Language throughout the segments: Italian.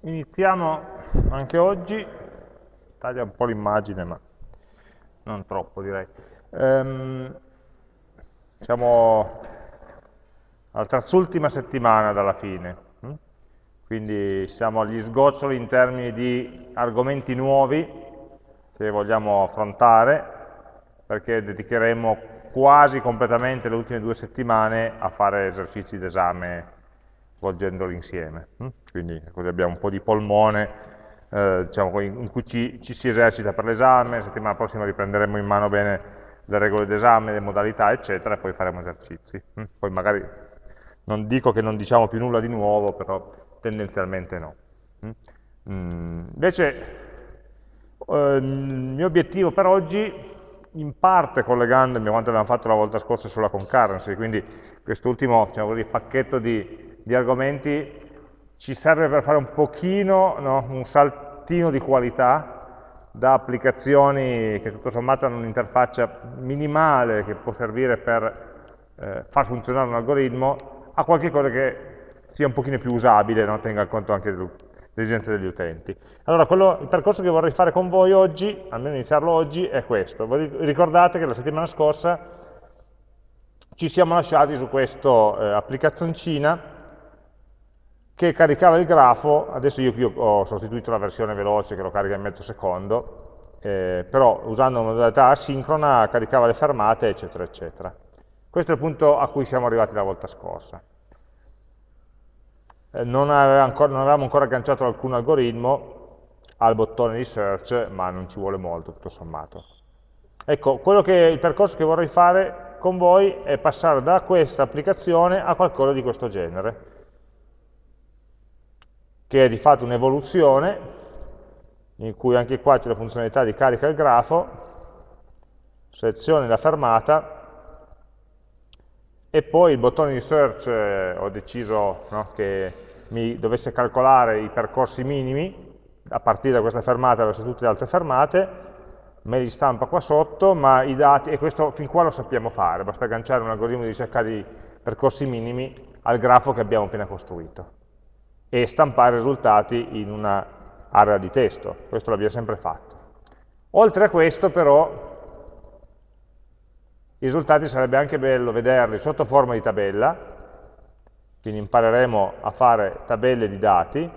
Iniziamo anche oggi, taglia un po' l'immagine ma non troppo direi. Um, siamo alla terz'ultima settimana dalla fine, hm? quindi siamo agli sgoccioli in termini di argomenti nuovi che vogliamo affrontare, perché dedicheremo quasi completamente le ultime due settimane a fare esercizi d'esame svolgendoli insieme. Hm? Quindi così abbiamo un po' di polmone eh, diciamo, in cui ci, ci, si esercita per l'esame, la settimana prossima riprenderemo in mano bene le regole d'esame, le modalità, eccetera, e poi faremo esercizi. Hm? Poi magari non dico che non diciamo più nulla di nuovo, però tendenzialmente no. Mm, invece eh, il mio obiettivo per oggi, in parte collegandomi a quanto abbiamo fatto la volta scorsa sulla concurrency, quindi quest'ultimo diciamo pacchetto di di argomenti ci serve per fare un pochino, no, un saltino di qualità da applicazioni che tutto sommato hanno un'interfaccia minimale che può servire per eh, far funzionare un algoritmo a qualche cosa che sia un pochino più usabile, no? tenga conto anche delle esigenze degli utenti. Allora, quello, il percorso che vorrei fare con voi oggi, almeno iniziarlo oggi, è questo. Voi ricordate che la settimana scorsa ci siamo lasciati su questa eh, applicazioncina che caricava il grafo, adesso io qui ho sostituito la versione veloce che lo carica in mezzo secondo, eh, però usando una modalità asincrona caricava le fermate, eccetera, eccetera. Questo è il punto a cui siamo arrivati la volta scorsa. Eh, non, ancora, non, avevamo ancora agganciato alcun algoritmo al bottone di search, ma non ci vuole molto, tutto sommato. Ecco, che, il percorso che vorrei fare con voi è passare da questa applicazione a qualcosa di questo genere che è di fatto un'evoluzione, in cui anche qua c'è la funzionalità di carica il grafo, selezioni la fermata, e poi il bottone di search eh, ho deciso no, che mi dovesse calcolare i percorsi minimi a partire da questa fermata verso tutte le altre fermate, me li stampa qua sotto, ma i dati, e questo fin qua lo sappiamo fare, basta agganciare un algoritmo di ricerca di percorsi minimi al grafo che abbiamo appena costruito e stampare i risultati in un'area di testo, questo l'abbiamo sempre fatto. Oltre a questo però i risultati sarebbe anche bello vederli sotto forma di tabella, quindi impareremo a fare tabelle di dati,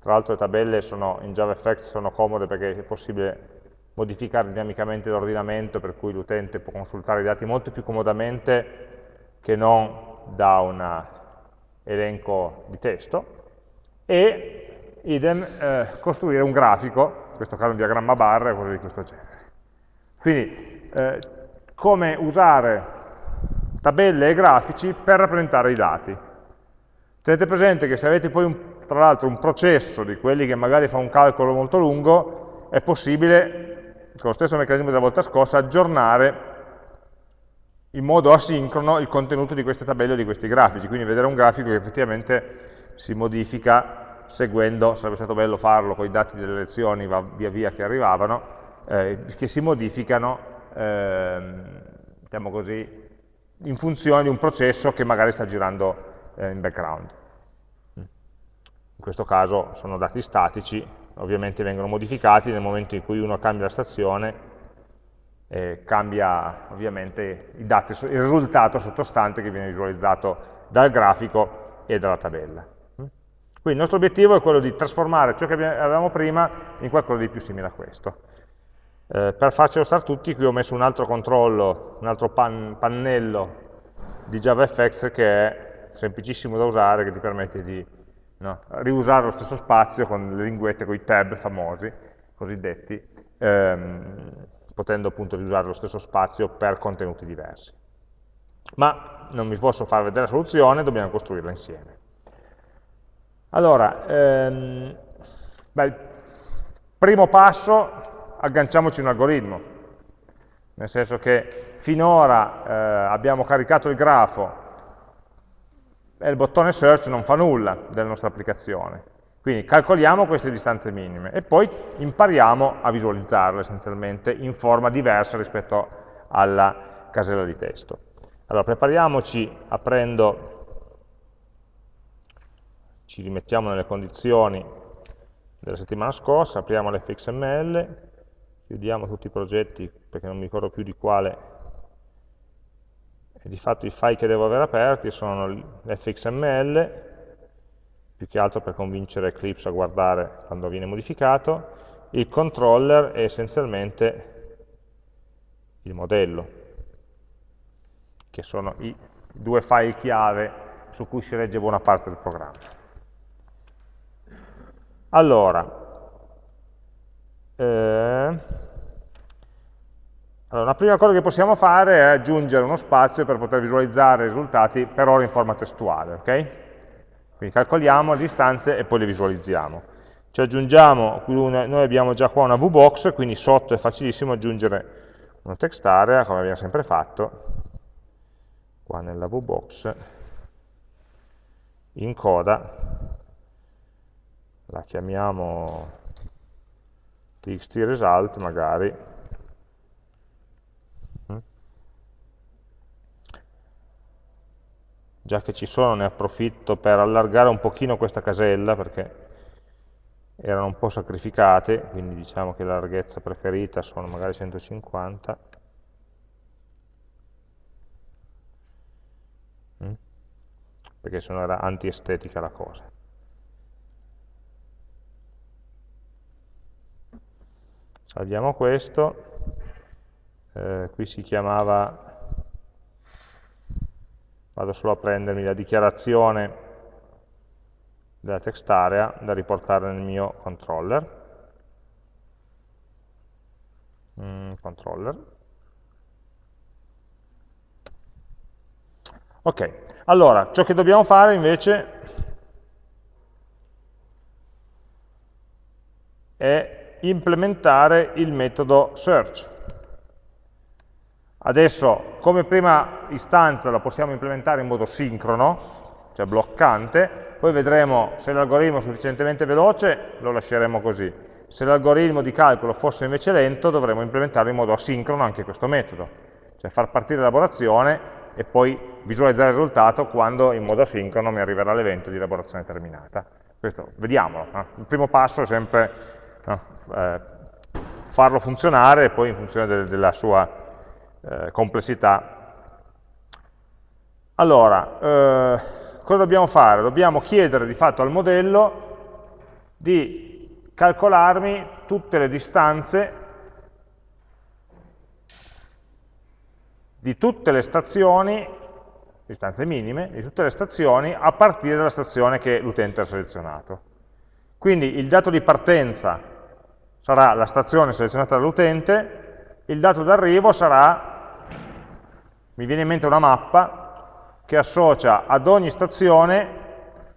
tra l'altro le tabelle sono, in JavaFX sono comode perché è possibile modificare dinamicamente l'ordinamento per cui l'utente può consultare i dati molto più comodamente che non da un elenco di testo e idem eh, costruire un grafico, in questo caso un diagramma barra o cose di questo genere. Quindi eh, come usare tabelle e grafici per rappresentare i dati. Tenete presente che se avete poi un, tra l'altro un processo di quelli che magari fa un calcolo molto lungo, è possibile, con lo stesso meccanismo della volta scorsa, aggiornare in modo asincrono il contenuto di queste tabelle o di questi grafici, quindi vedere un grafico che effettivamente si modifica seguendo, sarebbe stato bello farlo con i dati delle lezioni via via che arrivavano, eh, che si modificano, eh, diciamo così, in funzione di un processo che magari sta girando eh, in background. In questo caso sono dati statici, ovviamente vengono modificati nel momento in cui uno cambia la stazione, eh, cambia ovviamente dati, il risultato sottostante che viene visualizzato dal grafico e dalla tabella. Quindi il nostro obiettivo è quello di trasformare ciò che avevamo prima in qualcosa di più simile a questo. Eh, per farcelo stare tutti, qui ho messo un altro controllo, un altro pan, pannello di JavaFX che è semplicissimo da usare, che ti permette di no, riusare lo stesso spazio con le linguette, con i tab famosi, cosiddetti, ehm, potendo appunto riusare lo stesso spazio per contenuti diversi. Ma non vi posso far vedere la soluzione, dobbiamo costruirla insieme. Allora, ehm, beh, primo passo, agganciamoci un algoritmo, nel senso che finora eh, abbiamo caricato il grafo e il bottone search non fa nulla della nostra applicazione. Quindi calcoliamo queste distanze minime e poi impariamo a visualizzarle essenzialmente in forma diversa rispetto alla casella di testo. Allora prepariamoci aprendo ci rimettiamo nelle condizioni della settimana scorsa, apriamo l'fxml, chiudiamo tutti i progetti perché non mi ricordo più di quale. E di fatto i file che devo avere aperti sono l'fxml più che altro per convincere Eclipse a guardare quando viene modificato il controller è essenzialmente il modello che sono i due file chiave su cui si regge buona parte del programma allora eh, allora, la prima cosa che possiamo fare è aggiungere uno spazio per poter visualizzare i risultati per ora in forma testuale, ok? Quindi calcoliamo le distanze e poi le visualizziamo. Ci aggiungiamo, noi abbiamo già qua una VBox, quindi sotto è facilissimo aggiungere una text area, come abbiamo sempre fatto, qua nella VBox, in coda, la chiamiamo txt result magari, già che ci sono ne approfitto per allargare un pochino questa casella perché erano un po' sacrificate, quindi diciamo che la larghezza preferita sono magari 150. Mm? Perché sennò era antiestetica la cosa. Salviamo questo, eh, qui si chiamava vado solo a prendermi la dichiarazione della text area da riportare nel mio controller. Mm, controller. Ok, allora, ciò che dobbiamo fare invece è implementare il metodo search. Adesso, come prima istanza lo possiamo implementare in modo sincrono, cioè bloccante, poi vedremo se l'algoritmo è sufficientemente veloce, lo lasceremo così. Se l'algoritmo di calcolo fosse invece lento, dovremo implementare in modo asincrono anche questo metodo, cioè far partire l'elaborazione e poi visualizzare il risultato quando in modo asincrono mi arriverà l'evento di elaborazione terminata. Questo, vediamolo. Eh? Il primo passo è sempre eh, farlo funzionare e poi in funzione de della sua eh, complessità. Allora, eh, cosa dobbiamo fare? Dobbiamo chiedere di fatto al modello di calcolarmi tutte le distanze di tutte le stazioni, distanze minime, di tutte le stazioni a partire dalla stazione che l'utente ha selezionato. Quindi il dato di partenza sarà la stazione selezionata dall'utente, il dato d'arrivo sarà mi viene in mente una mappa che associa ad ogni stazione,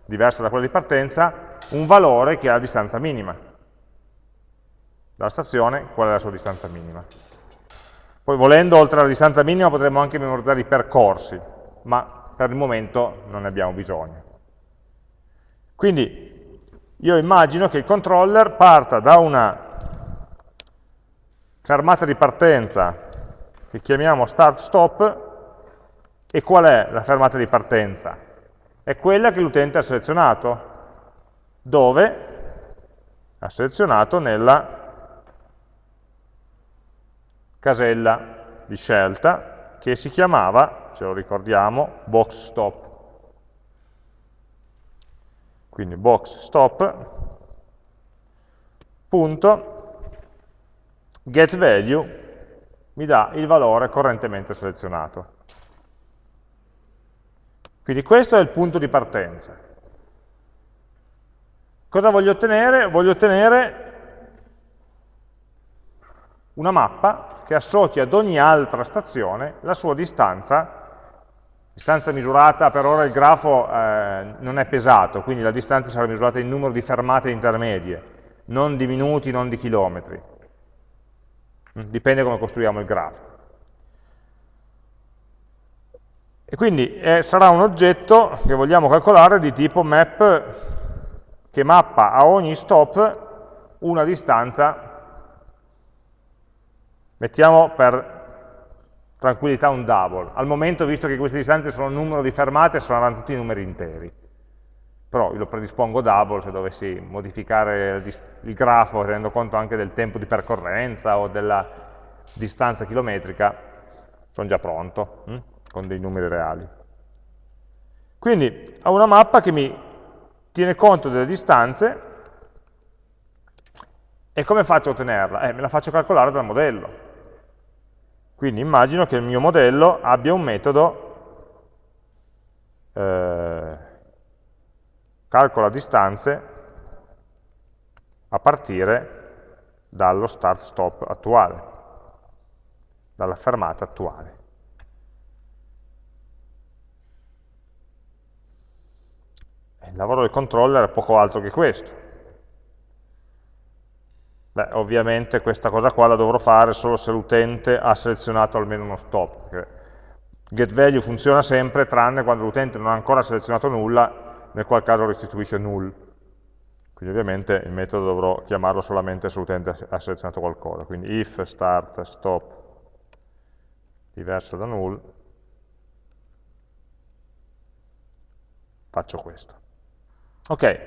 diversa da quella di partenza, un valore che ha la distanza minima. Dalla stazione, qual è la sua distanza minima. Poi volendo, oltre alla distanza minima, potremmo anche memorizzare i percorsi, ma per il momento non ne abbiamo bisogno. Quindi io immagino che il controller parta da una fermata di partenza che chiamiamo start-stop e qual è la fermata di partenza? È quella che l'utente ha selezionato. Dove? Ha selezionato nella casella di scelta che si chiamava, ce lo ricordiamo, box stop. Quindi box stop punto get value mi dà il valore correntemente selezionato. Quindi questo è il punto di partenza. Cosa voglio ottenere? Voglio ottenere una mappa che associ ad ogni altra stazione la sua distanza, distanza misurata, per ora il grafo eh, non è pesato, quindi la distanza sarà misurata in numero di fermate intermedie, non di minuti, non di chilometri. Dipende come costruiamo il grafo. E quindi eh, sarà un oggetto che vogliamo calcolare di tipo map che mappa a ogni stop una distanza, mettiamo per tranquillità un double. Al momento, visto che queste distanze sono un numero di fermate, saranno tutti numeri interi. Però lo predispongo double se dovessi modificare il grafo tenendo conto anche del tempo di percorrenza o della distanza chilometrica, sono già pronto, hm? con dei numeri reali. Quindi ho una mappa che mi tiene conto delle distanze e come faccio a ottenerla? Eh, me la faccio calcolare dal modello. Quindi immagino che il mio modello abbia un metodo eh, calcola distanze a partire dallo start-stop attuale, dalla fermata attuale. Il lavoro del controller è poco altro che questo. Beh, ovviamente questa cosa qua la dovrò fare solo se l'utente ha selezionato almeno uno stop. GetValue funziona sempre tranne quando l'utente non ha ancora selezionato nulla nel qual caso restituisce null. Quindi ovviamente il metodo dovrò chiamarlo solamente se l'utente ha selezionato qualcosa. Quindi if start stop diverso da null, faccio questo. Ok,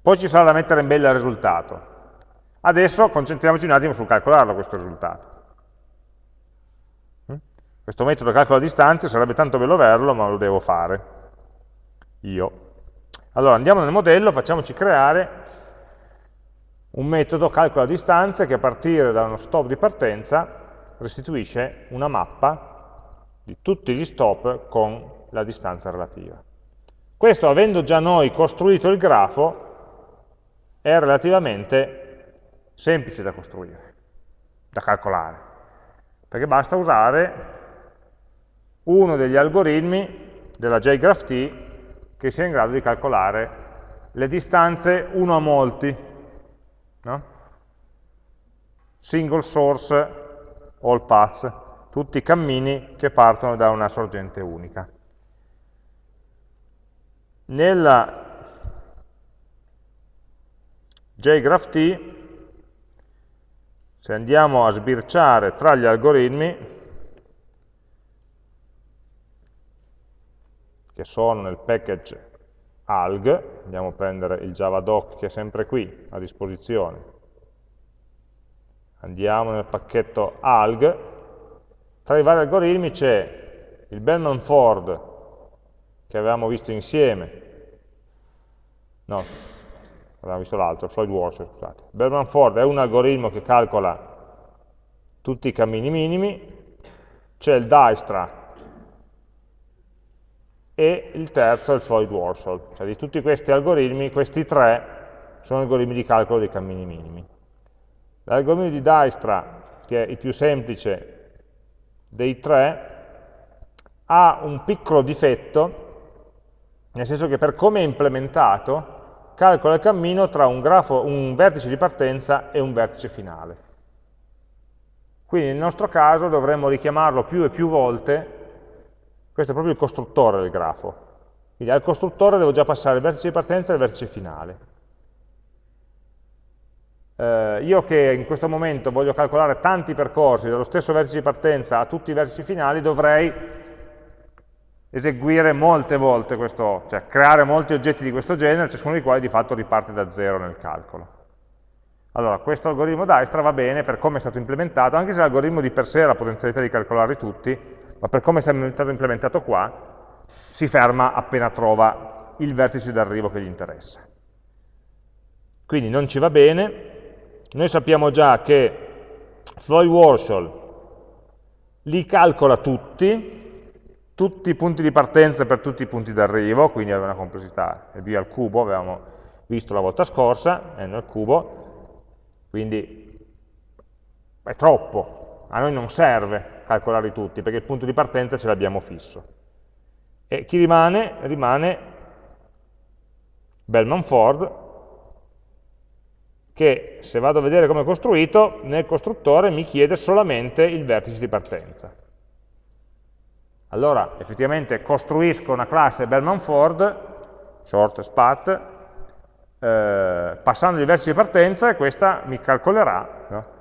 poi ci sarà da mettere in bella il risultato. Adesso concentriamoci un attimo sul calcolarlo questo risultato. Hm? Questo metodo calcola distanze, sarebbe tanto bello averlo, ma lo devo fare io. Allora andiamo nel modello, facciamoci creare un metodo calcola distanze che a partire da uno stop di partenza restituisce una mappa di tutti gli stop con la distanza relativa. Questo, avendo già noi costruito il grafo, è relativamente semplice da costruire, da calcolare, perché basta usare uno degli algoritmi della JGraphT che sia in grado di calcolare le distanze uno a molti, no? single source all paths, tutti i cammini che partono da una sorgente unica. Nella JGraphT, se andiamo a sbirciare tra gli algoritmi, che sono nel package alg, andiamo a prendere il javadoc che è sempre qui a disposizione, andiamo nel pacchetto alg, tra i vari algoritmi c'è il Bellman-Ford che avevamo visto insieme, no, avevamo visto l'altro, Floyd Walsh, scusate. Bellman-Ford è un algoritmo che calcola tutti i cammini minimi, c'è il Dijkstra e il terzo è il Floyd Warshall. Cioè di tutti questi algoritmi, questi tre sono algoritmi di calcolo dei cammini minimi. L'algoritmo di Dijkstra, che è il più semplice dei tre, ha un piccolo difetto, nel senso che per come è implementato, calcola il cammino tra un, grafo, un vertice di partenza e un vertice finale. Quindi nel nostro caso dovremmo richiamarlo più e più volte questo è proprio il costruttore del grafo. Quindi al costruttore devo già passare il vertice di partenza e il vertice finale. Eh, io che in questo momento voglio calcolare tanti percorsi dallo stesso vertice di partenza a tutti i vertici finali, dovrei eseguire molte volte questo, cioè creare molti oggetti di questo genere, ciascuno dei quali di fatto riparte da zero nel calcolo. Allora, questo algoritmo Dijkstra va bene per come è stato implementato, anche se l'algoritmo di per sé ha la potenzialità di calcolarli tutti, ma per come è stato implementato qua, si ferma appena trova il vertice d'arrivo che gli interessa. Quindi non ci va bene, noi sappiamo già che Floyd Warshall li calcola tutti, tutti i punti di partenza per tutti i punti d'arrivo, quindi aveva una complessità. È via al cubo, avevamo visto la volta scorsa, è nel cubo, quindi è troppo, a noi non serve, calcolarli tutti, perché il punto di partenza ce l'abbiamo fisso. E chi rimane? Rimane Bellman Ford, che se vado a vedere come è costruito, nel costruttore mi chiede solamente il vertice di partenza. Allora, effettivamente costruisco una classe Bellman Ford, short path, eh, passando il vertice di partenza e questa mi calcolerà, no?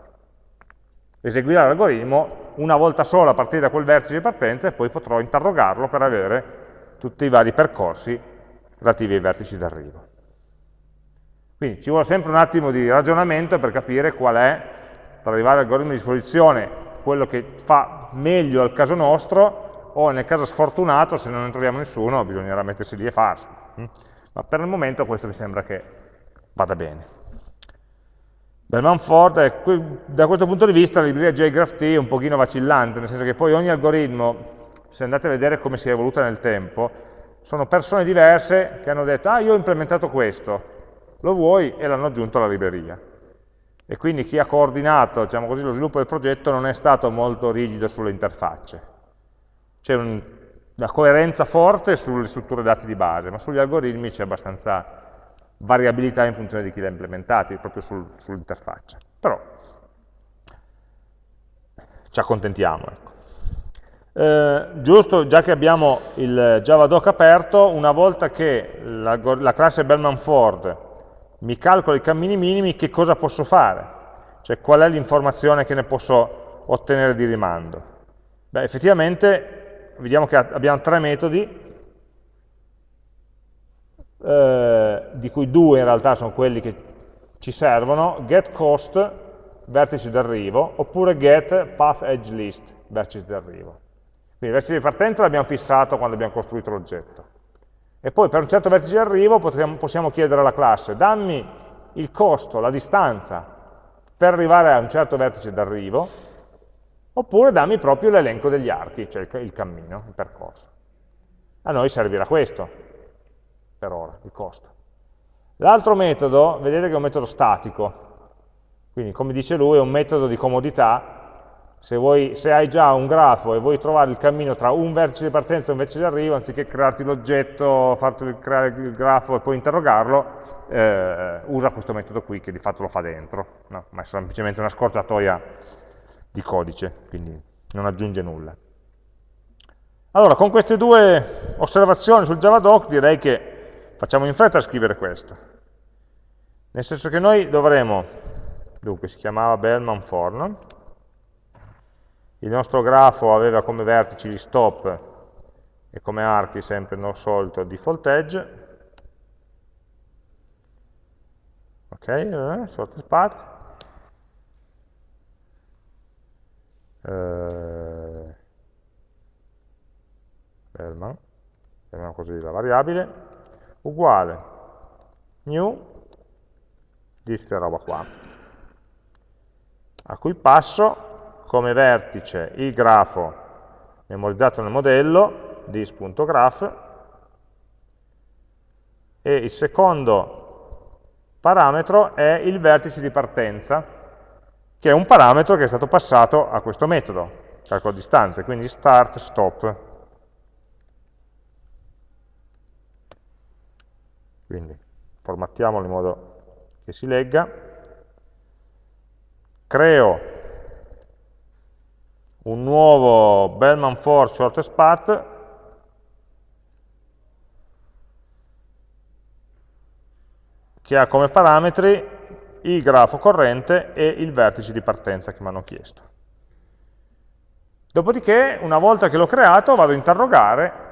Eseguirà l'algoritmo una volta sola a partire da quel vertice di partenza e poi potrò interrogarlo per avere tutti i vari percorsi relativi ai vertici d'arrivo. Quindi ci vuole sempre un attimo di ragionamento per capire qual è, per arrivare all'algoritmo di disposizione, quello che fa meglio al caso nostro, o nel caso sfortunato, se non ne troviamo nessuno, bisognerà mettersi lì e. Mm? Ma per il momento questo mi sembra che vada bene. Bellman Ford, è, da questo punto di vista la libreria JGraphT è un pochino vacillante, nel senso che poi ogni algoritmo, se andate a vedere come si è evoluta nel tempo, sono persone diverse che hanno detto, ah io ho implementato questo, lo vuoi? E l'hanno aggiunto alla libreria. E quindi chi ha coordinato diciamo così, lo sviluppo del progetto non è stato molto rigido sulle interfacce. C'è un, una coerenza forte sulle strutture dati di base, ma sugli algoritmi c'è abbastanza variabilità in funzione di chi li ha implementati, proprio sul, sull'interfaccia. Però ci accontentiamo. Ecco. Eh, giusto, già che abbiamo il Javadoc aperto, una volta che la, la classe Bellman Ford mi calcola i cammini minimi, che cosa posso fare? Cioè qual è l'informazione che ne posso ottenere di rimando? Beh, effettivamente vediamo che abbiamo tre metodi eh, di cui due in realtà sono quelli che ci servono, getCost, vertice d'arrivo, oppure getPathEdgeList, vertice d'arrivo. Quindi il vertice di partenza l'abbiamo fissato quando abbiamo costruito l'oggetto. E poi per un certo vertice d'arrivo possiamo chiedere alla classe, dammi il costo, la distanza per arrivare a un certo vertice d'arrivo, oppure dammi proprio l'elenco degli archi, cioè il cammino, il percorso. A noi servirà questo, per ora, il costo. L'altro metodo, vedete che è un metodo statico, quindi come dice lui è un metodo di comodità, se, vuoi, se hai già un grafo e vuoi trovare il cammino tra un vertice di partenza e un vertice di arrivo, anziché crearti l'oggetto, farti creare il grafo e poi interrogarlo, eh, usa questo metodo qui che di fatto lo fa dentro, no? ma è semplicemente una scorciatoia di codice, quindi non aggiunge nulla. Allora, con queste due osservazioni sul Javadoc direi che Facciamo in fretta a scrivere questo. Nel senso che noi dovremo, dunque si chiamava Bellman Forn, il nostro grafo aveva come vertici gli stop e come archi sempre il solito default edge, ok, eh, sort path, eh, Bellman, chiamiamo così la variabile, uguale new di questa roba qua, a cui passo come vertice il grafo memorizzato nel modello, dis.graph, e il secondo parametro è il vertice di partenza, che è un parametro che è stato passato a questo metodo, calcolo distanze, quindi start, stop. Quindi formattiamolo in modo che si legga. Creo un nuovo Bellman for shortest path che ha come parametri il grafo corrente e il vertice di partenza che mi hanno chiesto. Dopodiché, una volta che l'ho creato, vado a interrogare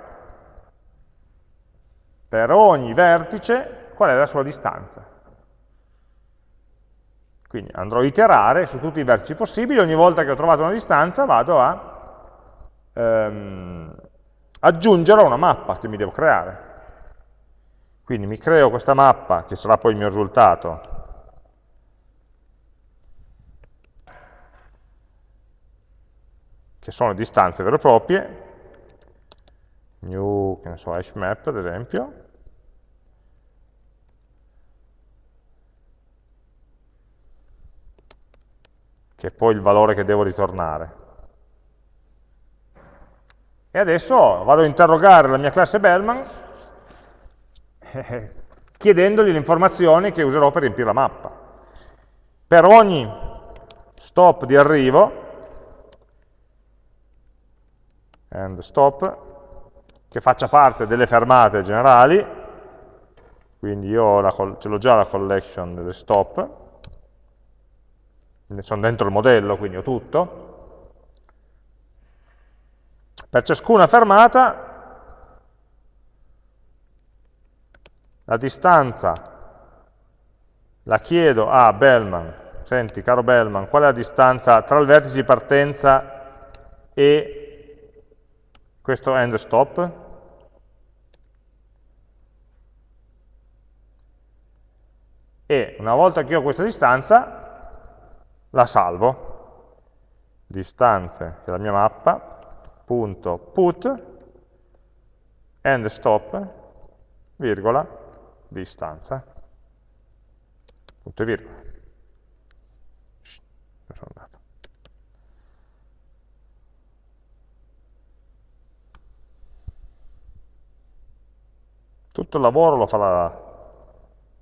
per ogni vertice qual è la sua distanza. Quindi andrò a iterare su tutti i vertici possibili, ogni volta che ho trovato una distanza vado a ehm, aggiungerò una mappa che mi devo creare. Quindi mi creo questa mappa, che sarà poi il mio risultato, che sono distanze vere e proprie, new, che ne so, hash map ad esempio, che è poi il valore che devo ritornare. E adesso vado a interrogare la mia classe Bellman chiedendogli le informazioni che userò per riempire la mappa. Per ogni stop di arrivo, and stop, che faccia parte delle fermate generali, quindi io ce l'ho già la collection delle stop, sono dentro il modello, quindi ho tutto. Per ciascuna fermata la distanza la chiedo a Bellman, senti caro Bellman, qual è la distanza tra il vertice di partenza e questo end stop? E una volta che ho questa distanza, la salvo. Distanze, che è la mia mappa, punto put, end stop, virgola, distanza. Punto e virgola. Shh, sono andato? Tutto il lavoro lo farà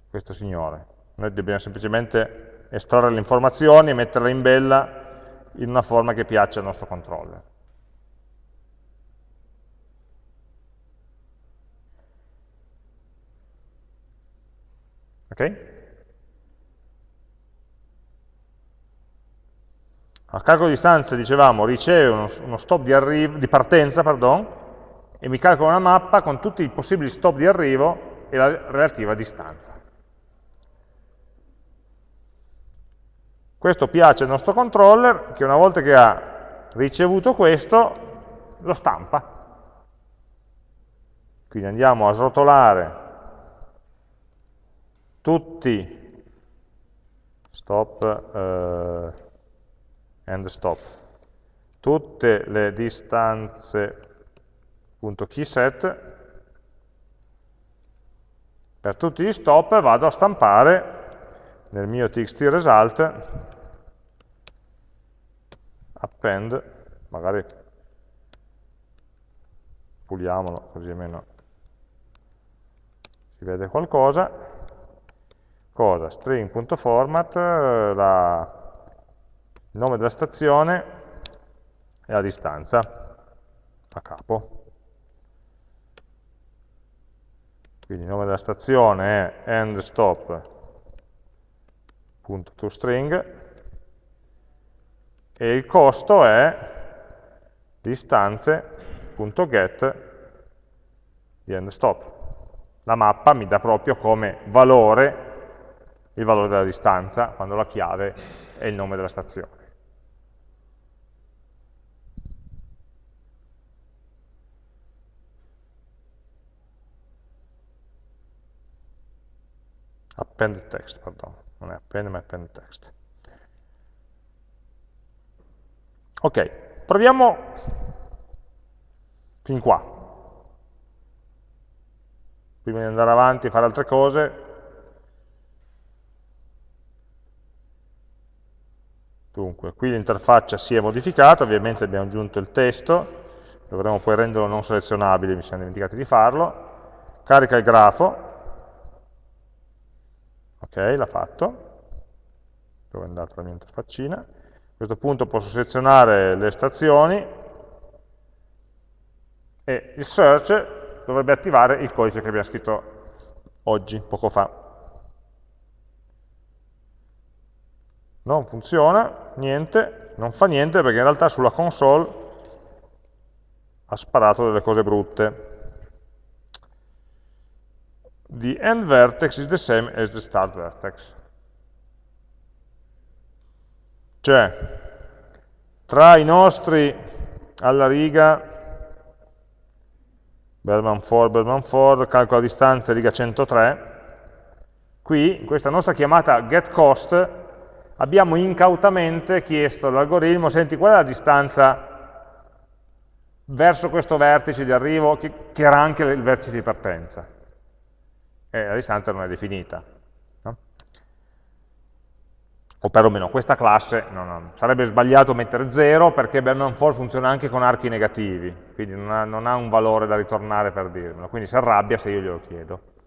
questo signore. Noi dobbiamo semplicemente estrarre le informazioni e metterle in bella in una forma che piaccia al nostro controller. Ok? A calcolo di distanza, dicevamo, riceve uno, uno stop di, di partenza pardon, e mi calcola una mappa con tutti i possibili stop di arrivo e la relativa distanza. Questo piace al nostro controller che una volta che ha ricevuto questo lo stampa. Quindi andiamo a srotolare tutti stop eh, end stop tutte le distanze.keyset per tutti gli stop vado a stampare nel mio txt result append magari puliamolo così almeno si vede qualcosa cosa? string.format, il nome della stazione e la distanza a capo. Quindi il nome della stazione è endstop.toString e il costo è distanze.get di endstop. La mappa mi dà proprio come valore il valore della distanza, quando la chiave è il nome della stazione. Append text, pardon, non è append ma append text. Ok, proviamo fin qua. Prima di andare avanti e fare altre cose, Dunque, qui l'interfaccia si è modificata, ovviamente abbiamo aggiunto il testo, dovremo poi renderlo non selezionabile, mi siamo dimenticati di farlo. Carica il grafo, ok, l'ha fatto, dove è andata la mia interfaccina. A questo punto posso selezionare le stazioni e il search dovrebbe attivare il codice che abbiamo scritto oggi, poco fa. non funziona, niente, non fa niente perché in realtà sulla console ha sparato delle cose brutte. The end vertex is the same as the start vertex. Cioè, tra i nostri alla riga Bellman Ford, Bellman Ford, calcola distanza riga 103, qui in questa nostra chiamata getCost abbiamo incautamente chiesto all'algoritmo, senti qual è la distanza verso questo vertice di arrivo, che, che era anche il vertice di partenza. E la distanza non è definita. No? O perlomeno questa classe, no, no, sarebbe sbagliato mettere 0 perché Bellman for funziona anche con archi negativi, quindi non ha, non ha un valore da ritornare per dirmelo, quindi si arrabbia se io glielo chiedo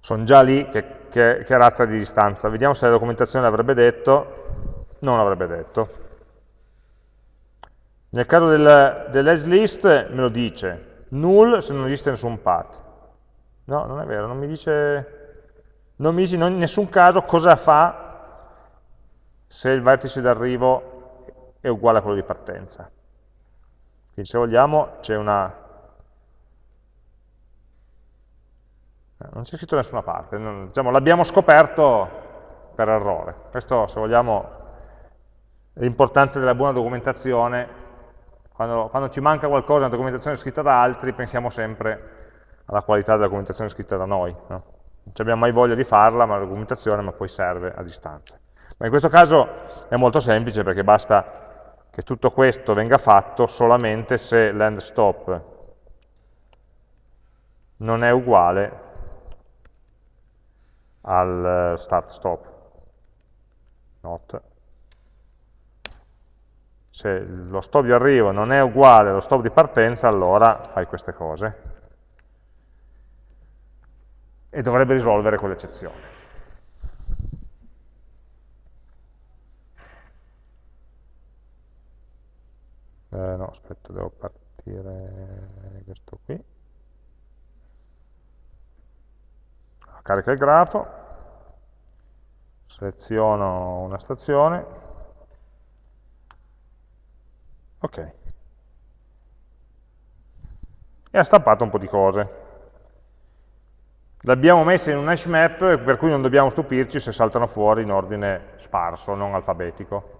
sono già lì che, che, che razza di distanza. Vediamo se la documentazione l'avrebbe detto, non l'avrebbe detto. Nel caso del, dell'edge list me lo dice, null se non esiste nessun path. No, non è vero, non mi dice, non mi dice in nessun caso cosa fa se il vertice d'arrivo è uguale a quello di partenza. Quindi se vogliamo c'è una non c'è scritto da nessuna parte, diciamo, l'abbiamo scoperto per errore. Questo, se vogliamo, è l'importanza della buona documentazione. Quando, quando, ci manca qualcosa, una documentazione scritta da altri, pensiamo sempre alla qualità della documentazione scritta da noi. No? Non abbiamo mai voglia di farla, ma la documentazione ma poi serve a distanza. Ma in questo caso è molto semplice perché basta che tutto questo venga fatto solamente se l'end stop non è uguale al start stop. Not. Se lo stop di arrivo non è uguale allo stop di partenza, allora fai queste cose. E dovrebbe risolvere quell'eccezione. Eh, no, aspetta, devo partire questo qui. carica il grafo, seleziono una stazione, ok, e ha stampato un po' di cose. L'abbiamo messa in un hash map per cui non dobbiamo stupirci se saltano fuori in ordine sparso, non alfabetico.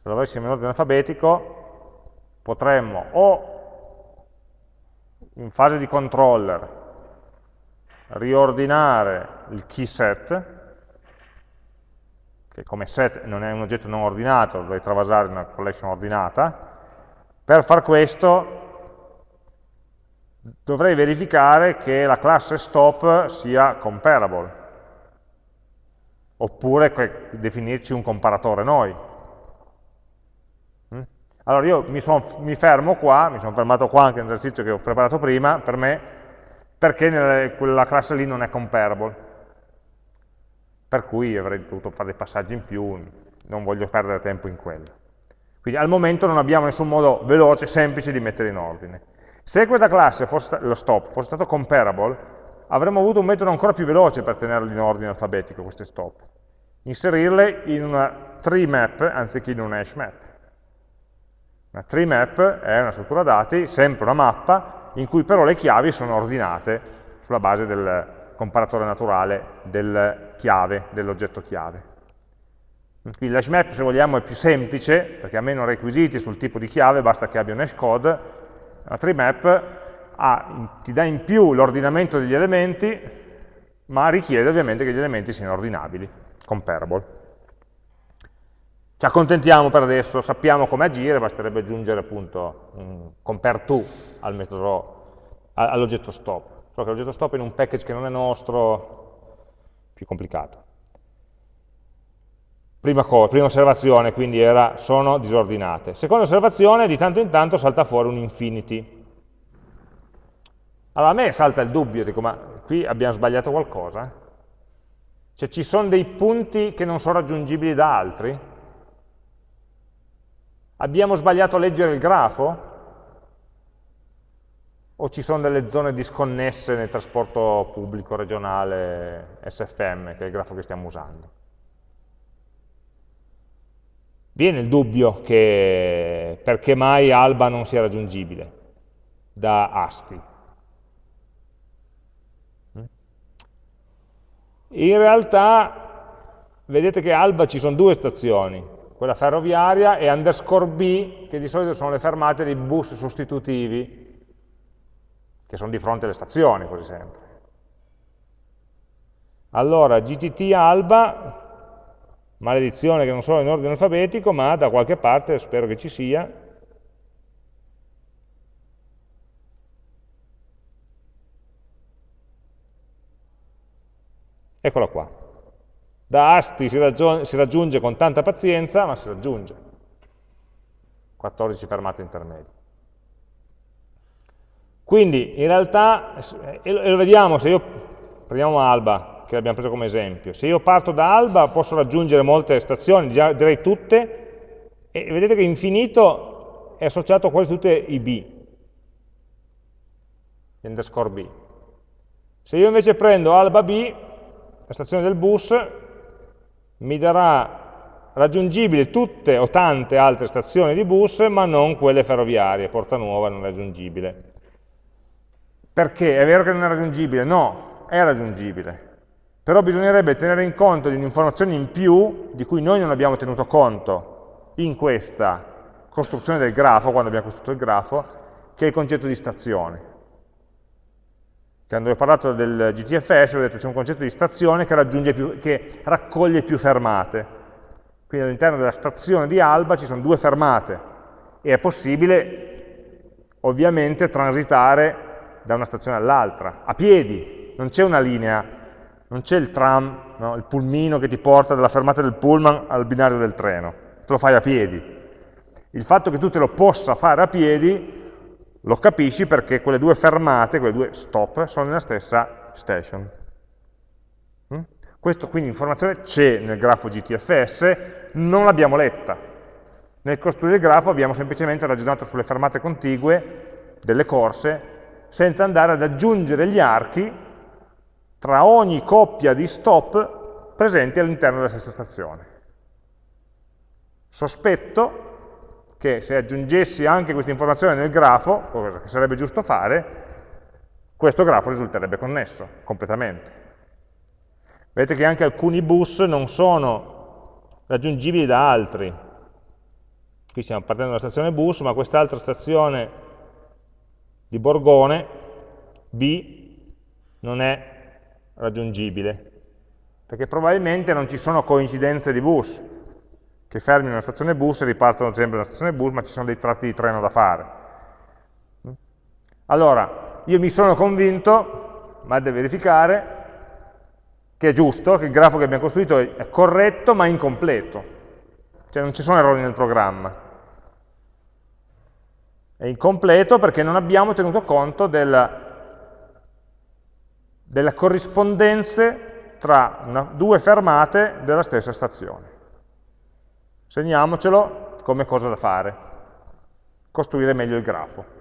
Se lo avessimo in ordine alfabetico potremmo o in fase di controller riordinare il key set, che come set non è un oggetto non ordinato, dovrei travasare una collection ordinata, per far questo dovrei verificare che la classe stop sia comparable, oppure definirci un comparatore noi. Mm? Allora io mi, son, mi fermo qua, mi sono fermato qua anche nell'esercizio che ho preparato prima, per me perché nella, quella classe lì non è comparable. Per cui avrei dovuto fare dei passaggi in più, non voglio perdere tempo in quello. Quindi al momento non abbiamo nessun modo veloce, semplice di mettere in ordine. Se questa classe, fosse, lo stop, fosse stato comparable, avremmo avuto un metodo ancora più veloce per tenerlo in ordine alfabetico, queste stop. Inserirle in una tree map anziché in un hash map. Una tree map è una struttura dati, sempre una mappa, in cui però le chiavi sono ordinate sulla base del comparatore naturale del chiave, dell'oggetto chiave. Quindi l'hash map, se vogliamo, è più semplice, perché ha meno requisiti sul tipo di chiave, basta che abbia un hash code. La tree map ha, ti dà in più l'ordinamento degli elementi, ma richiede ovviamente che gli elementi siano ordinabili, comparable. Ci accontentiamo per adesso, sappiamo come agire, basterebbe aggiungere appunto un compare to al metodo, all'oggetto stop. Solo che l'oggetto stop in un package che non è nostro, più complicato. Prima, prima osservazione, quindi era sono disordinate. Seconda osservazione, di tanto in tanto salta fuori un infinity. Allora a me salta il dubbio, dico, ma qui abbiamo sbagliato qualcosa? Cioè ci sono dei punti che non sono raggiungibili da altri? Abbiamo sbagliato a leggere il grafo? O ci sono delle zone disconnesse nel trasporto pubblico regionale SFM, che è il grafo che stiamo usando? Viene il dubbio che perché mai Alba non sia raggiungibile da ASCII. In realtà vedete che Alba ci sono due stazioni, quella ferroviaria, e underscore B, che di solito sono le fermate dei bus sostitutivi, che sono di fronte alle stazioni, quasi sempre. Allora, GTT alba, maledizione che non sono in ordine alfabetico, ma da qualche parte, spero che ci sia, eccola qua. Da ASTI si, si raggiunge con tanta pazienza, ma si raggiunge. 14 fermate intermedie. Quindi in realtà, e lo vediamo se io, prendiamo Alba, che l'abbiamo preso come esempio, se io parto da Alba posso raggiungere molte stazioni, direi tutte, e vedete che infinito è associato a quasi tutte i B, underscore B. Se io invece prendo Alba B, la stazione del bus, mi darà raggiungibili tutte o tante altre stazioni di bus, ma non quelle ferroviarie, Porta Nuova non è raggiungibile. Perché? È vero che non è raggiungibile? No, è raggiungibile. Però bisognerebbe tenere in conto di un'informazione in più di cui noi non abbiamo tenuto conto in questa costruzione del grafo, quando abbiamo costruito il grafo, che è il concetto di stazione. Quando ho parlato del GTFS ho detto c'è un concetto di stazione che, più, che raccoglie più fermate. Quindi all'interno della stazione di Alba ci sono due fermate e è possibile ovviamente transitare da una stazione all'altra, a piedi, non c'è una linea, non c'è il tram, no? il pulmino che ti porta dalla fermata del pullman al binario del treno, te lo fai a piedi. Il fatto che tu te lo possa fare a piedi lo capisci perché quelle due fermate, quelle due stop, sono nella stessa station. Mm? Questo quindi informazione c'è nel grafo GTFS, non l'abbiamo letta. Nel costruire il grafo abbiamo semplicemente ragionato sulle fermate contigue delle corse senza andare ad aggiungere gli archi tra ogni coppia di stop presenti all'interno della stessa stazione. Sospetto che se aggiungessi anche questa informazione nel grafo, cosa che sarebbe giusto fare, questo grafo risulterebbe connesso completamente. Vedete che anche alcuni bus non sono raggiungibili da altri. Qui stiamo partendo dalla stazione bus, ma quest'altra stazione di Borgone, B non è raggiungibile, perché probabilmente non ci sono coincidenze di bus, che fermino una stazione bus e ripartono sempre da stazione bus, ma ci sono dei tratti di treno da fare. Allora, io mi sono convinto, ma da verificare, che è giusto, che il grafo che abbiamo costruito è corretto ma incompleto, cioè non ci sono errori nel programma. È incompleto perché non abbiamo tenuto conto della, delle corrispondenze tra una, due fermate della stessa stazione. Segniamocelo come cosa da fare, costruire meglio il grafo.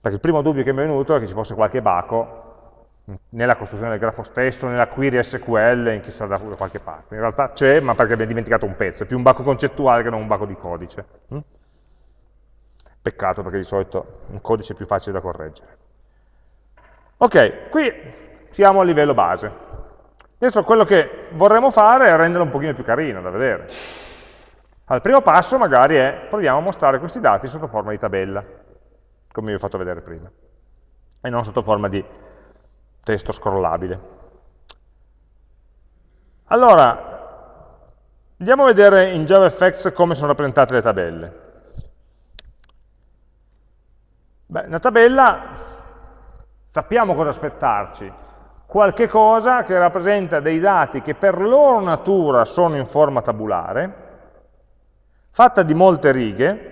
Perché il primo dubbio che mi è venuto è che ci fosse qualche baco nella costruzione del grafo stesso, nella query SQL, in chissà da qualche parte. In realtà c'è, ma perché abbiamo dimenticato un pezzo, è più un baco concettuale che non un baco di codice. Peccato perché di solito un codice è più facile da correggere. Ok, qui siamo a livello base. Adesso quello che vorremmo fare è renderlo un pochino più carino da vedere. Al primo passo magari è, proviamo a mostrare questi dati sotto forma di tabella, come vi ho fatto vedere prima, e non sotto forma di testo scrollabile. Allora, andiamo a vedere in JavaFX come sono rappresentate le tabelle. Beh, una tabella sappiamo cosa aspettarci, qualche cosa che rappresenta dei dati che per loro natura sono in forma tabulare, fatta di molte righe,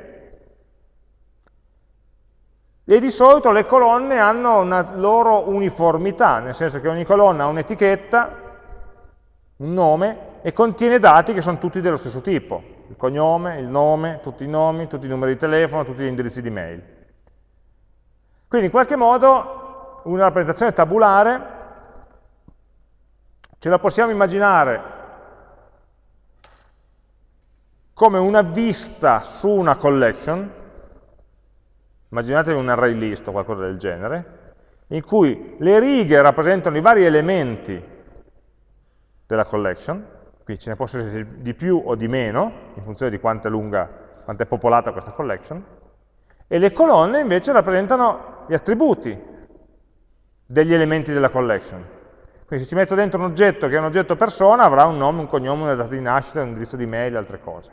e di solito le colonne hanno una loro uniformità, nel senso che ogni colonna ha un'etichetta, un nome, e contiene dati che sono tutti dello stesso tipo, il cognome, il nome, tutti i nomi, tutti i numeri di telefono, tutti gli indirizzi di mail. Quindi in qualche modo una rappresentazione tabulare Ce la possiamo immaginare come una vista su una collection, immaginatevi un array list o qualcosa del genere, in cui le righe rappresentano i vari elementi della collection, quindi ce ne possono essere di più o di meno, in funzione di quanto è lunga, quanto è popolata questa collection, e le colonne invece rappresentano gli attributi degli elementi della collection. Quindi se ci metto dentro un oggetto che è un oggetto persona, avrà un nome, un cognome, una data di nascita, un indirizzo di mail altre cose.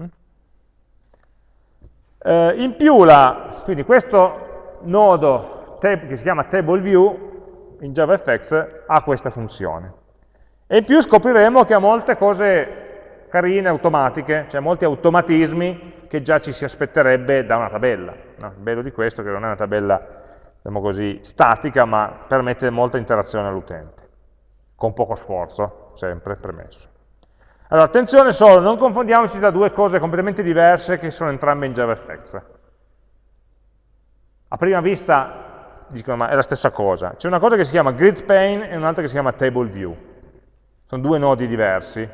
Mm? Eh, in più, la, quindi questo nodo che si chiama TableView in JavaFX ha questa funzione. E in più scopriremo che ha molte cose carine, automatiche, cioè molti automatismi che già ci si aspetterebbe da una tabella. No? Il bello di questo è che non è una tabella diciamo così, statica, ma permette molta interazione all'utente, con poco sforzo, sempre premesso. Allora, attenzione solo, non confondiamoci da due cose completamente diverse che sono entrambe in JavaFX. A prima vista dicono, ma è la stessa cosa. C'è una cosa che si chiama grid pane e un'altra che si chiama table view. Sono due nodi diversi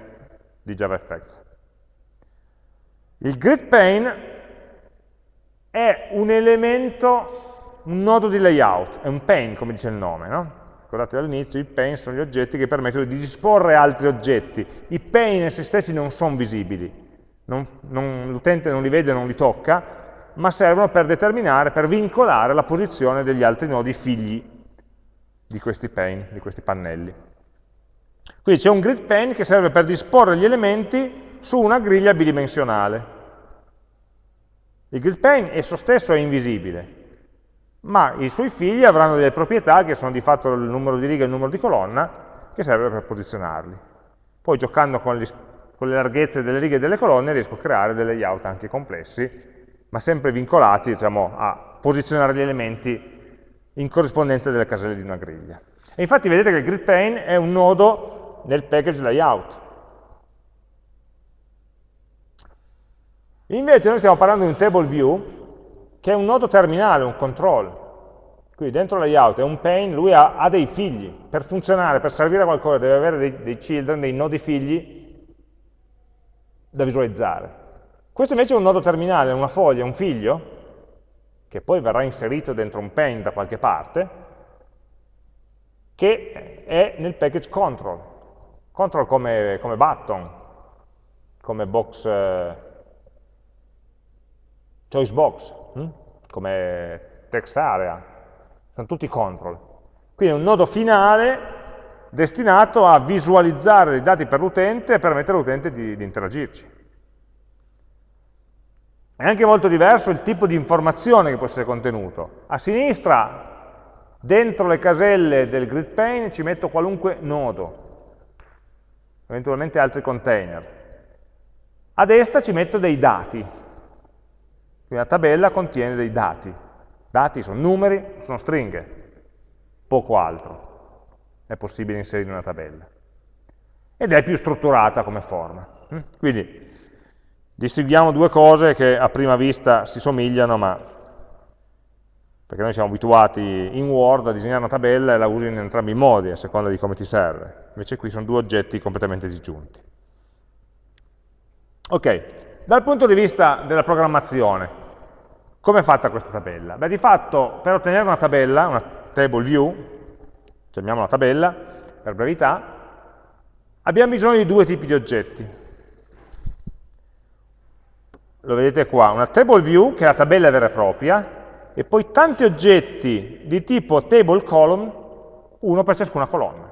di JavaFX. Il grid pane è un elemento, un nodo di layout, è un pane, come dice il nome, no? Ricordate all'inizio, i pane sono gli oggetti che permettono di disporre altri oggetti. I pane in se stessi non sono visibili, l'utente non li vede, non li tocca, ma servono per determinare, per vincolare la posizione degli altri nodi figli di questi pane, di questi pannelli. Quindi c'è un grid pane che serve per disporre gli elementi su una griglia bidimensionale. Il grid pane esso stesso è invisibile, ma i suoi figli avranno delle proprietà che sono di fatto il numero di righe e il numero di colonna, che serve per posizionarli. Poi giocando con, gli, con le larghezze delle righe e delle colonne riesco a creare dei layout anche complessi, ma sempre vincolati diciamo, a posizionare gli elementi in corrispondenza delle caselle di una griglia. E infatti vedete che il grid pane è un nodo nel package layout. Invece noi stiamo parlando di un table view che è un nodo terminale, un control. Quindi dentro layout è un pane, lui ha, ha, dei figli. Per funzionare, per servire a qualcosa, deve avere dei, dei children, dei nodi figli da visualizzare. Questo invece è un nodo terminale, una foglia, un figlio, che poi verrà inserito dentro un pane da qualche parte, che è nel package control. Control come, come button, come box, eh, choice box, hm? come text area, sono tutti control. Quindi è un nodo finale destinato a visualizzare dei dati per l'utente e permettere all'utente di, di interagirci. È anche molto diverso il tipo di informazione che può essere contenuto. A sinistra, dentro le caselle del grid pane, ci metto qualunque nodo, eventualmente altri container. A destra ci metto dei dati, quindi la tabella contiene dei dati. Dati sono numeri, sono stringhe, poco altro è possibile inserire in una tabella. Ed è più strutturata come forma. Mm? Quindi distinguiamo due cose che a prima vista si somigliano, ma perché noi siamo abituati in Word a disegnare una tabella e la usi in entrambi i modi, a seconda di come ti serve. Invece qui sono due oggetti completamente disgiunti. Ok, dal punto di vista della programmazione, come è fatta questa tabella? Beh, di fatto, per ottenere una tabella, una table view, chiamiamola tabella, per brevità, abbiamo bisogno di due tipi di oggetti. Lo vedete qua, una table view, che è la tabella vera e propria, e poi tanti oggetti di tipo table column, uno per ciascuna colonna.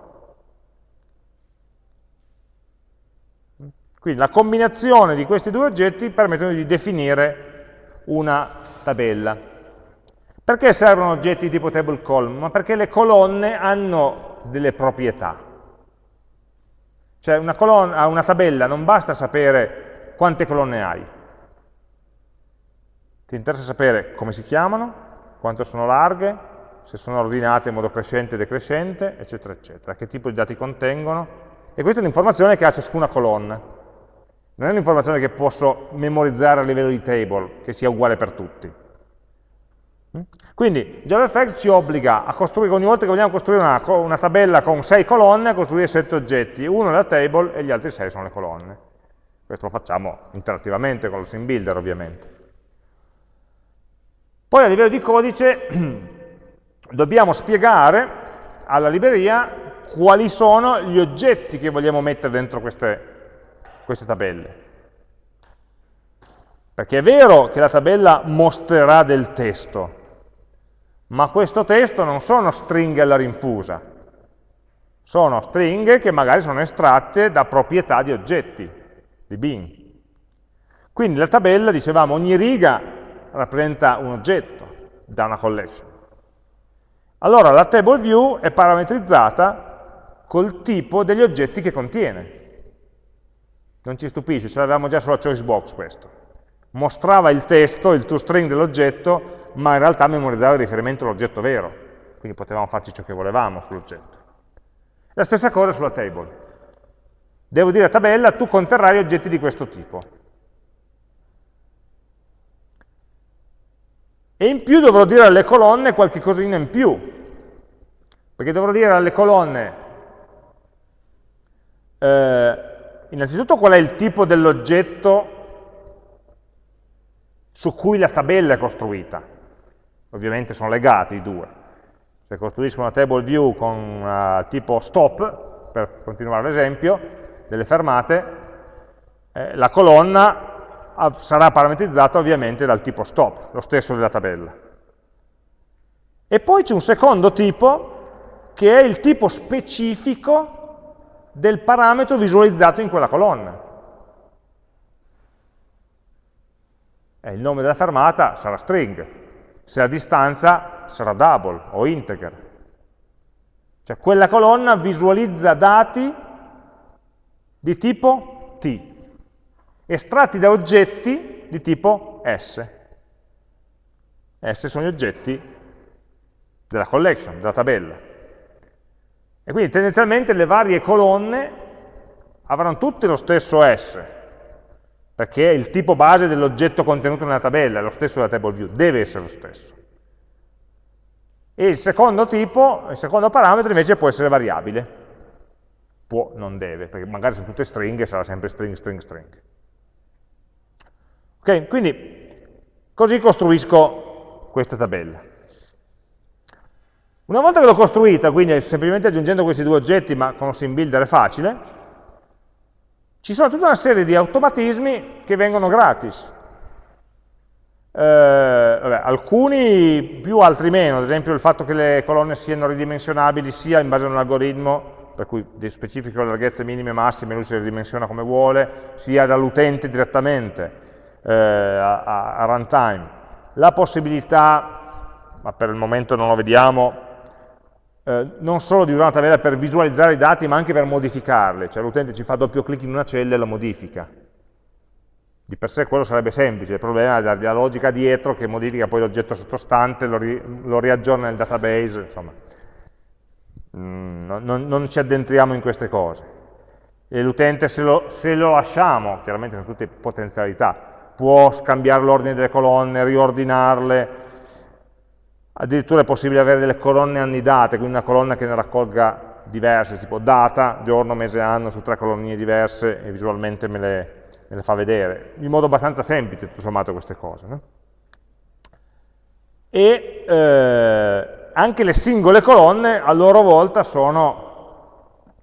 Quindi la combinazione di questi due oggetti permettono di definire una tabella. Perché servono oggetti tipo table column? Ma perché le colonne hanno delle proprietà. Cioè una, colonna, una tabella non basta sapere quante colonne hai. Ti interessa sapere come si chiamano, quanto sono larghe, se sono ordinate in modo crescente e decrescente, eccetera, eccetera, che tipo di dati contengono. E questa è l'informazione che ha ciascuna colonna non è un'informazione che posso memorizzare a livello di table, che sia uguale per tutti. Mm? Quindi JavaFX ci obbliga a costruire, ogni volta che vogliamo costruire una, una tabella con sei colonne, a costruire sette oggetti, uno è la table e gli altri sei sono le colonne. Questo lo facciamo interattivamente con lo sim builder ovviamente. Poi a livello di codice dobbiamo spiegare alla libreria quali sono gli oggetti che vogliamo mettere dentro queste queste tabelle. Perché è vero che la tabella mostrerà del testo, ma questo testo non sono stringhe alla rinfusa, sono stringhe che magari sono estratte da proprietà di oggetti, di bin. Quindi la tabella, dicevamo, ogni riga rappresenta un oggetto da una collection. Allora la table view è parametrizzata col tipo degli oggetti che contiene. Non ci stupisce, ce l'avevamo già sulla choice box questo. Mostrava il testo, il toString dell'oggetto, ma in realtà memorizzava il riferimento all'oggetto vero, quindi potevamo farci ciò che volevamo sull'oggetto. La stessa cosa sulla table. Devo dire a tabella, tu conterrai oggetti di questo tipo. E in più dovrò dire alle colonne qualche cosina in più, perché dovrò dire alle colonne eh, innanzitutto qual è il tipo dell'oggetto su cui la tabella è costruita. Ovviamente sono legati i due. Se costruisco una table view con uh, tipo stop, per continuare l'esempio, delle fermate, eh, la colonna sarà parametrizzata ovviamente dal tipo stop, lo stesso della tabella. E poi c'è un secondo tipo, che è il tipo specifico del parametro visualizzato in quella colonna. E il nome della fermata sarà string, se la distanza sarà double o integer. Cioè quella colonna visualizza dati di tipo t, estratti da oggetti di tipo S. S sono gli oggetti della collection, della tabella. E quindi tendenzialmente le varie colonne avranno tutte lo stesso S, perché il tipo base dell'oggetto contenuto nella tabella è lo stesso della table view, deve essere lo stesso. E il secondo tipo, il secondo parametro invece può essere variabile. Può, non deve, perché magari sono tutte stringhe, sarà sempre string, string, string. Ok, quindi così costruisco questa tabella. Una volta che l'ho costruita, quindi semplicemente aggiungendo questi due oggetti, ma con sim builder è facile, ci sono tutta una serie di automatismi che vengono gratis. Eh, vabbè, alcuni più, altri meno, ad esempio il fatto che le colonne siano ridimensionabili sia in base a un algoritmo, per cui specifico le larghezze minime e massime, lui si ridimensiona come vuole, sia dall'utente direttamente eh, a, a, runtime, la possibilità, ma per il momento non lo vediamo, eh, non solo di usare una tabella per visualizzare i dati, ma anche per modificarli, cioè l'utente ci fa doppio clic in una cella e la modifica. Di per sé quello sarebbe semplice, il problema è la logica dietro che modifica poi l'oggetto sottostante, lo, ri, lo, riaggiorna nel database, insomma. Mm, non, non, ci addentriamo in queste cose. E l'utente se se lo lasciamo, chiaramente sono tutte potenzialità, può scambiare l'ordine delle colonne, riordinarle, addirittura è possibile avere delle colonne annidate, quindi una colonna che ne raccolga diverse, tipo data, giorno, mese, anno, su tre colonnine diverse e visualmente me le, me le fa vedere, in modo abbastanza semplice, tutto sommato, queste cose. No? E eh, anche le singole colonne a loro volta sono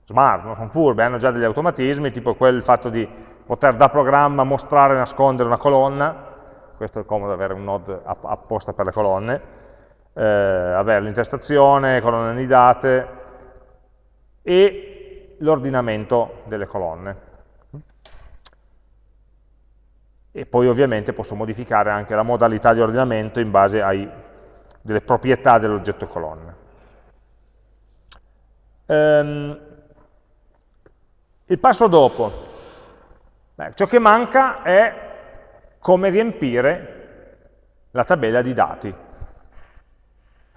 smart, non sono furbe, hanno già degli automatismi, tipo quel fatto di poter da programma mostrare e nascondere una colonna, questo è comodo avere un node apposta per le colonne, eh, l'intestazione, colonne annidate e l'ordinamento delle colonne. E poi ovviamente posso modificare anche la modalità di ordinamento in base alle proprietà dell'oggetto colonna. Ehm, il passo dopo, Beh, ciò che manca è come riempire la tabella di dati.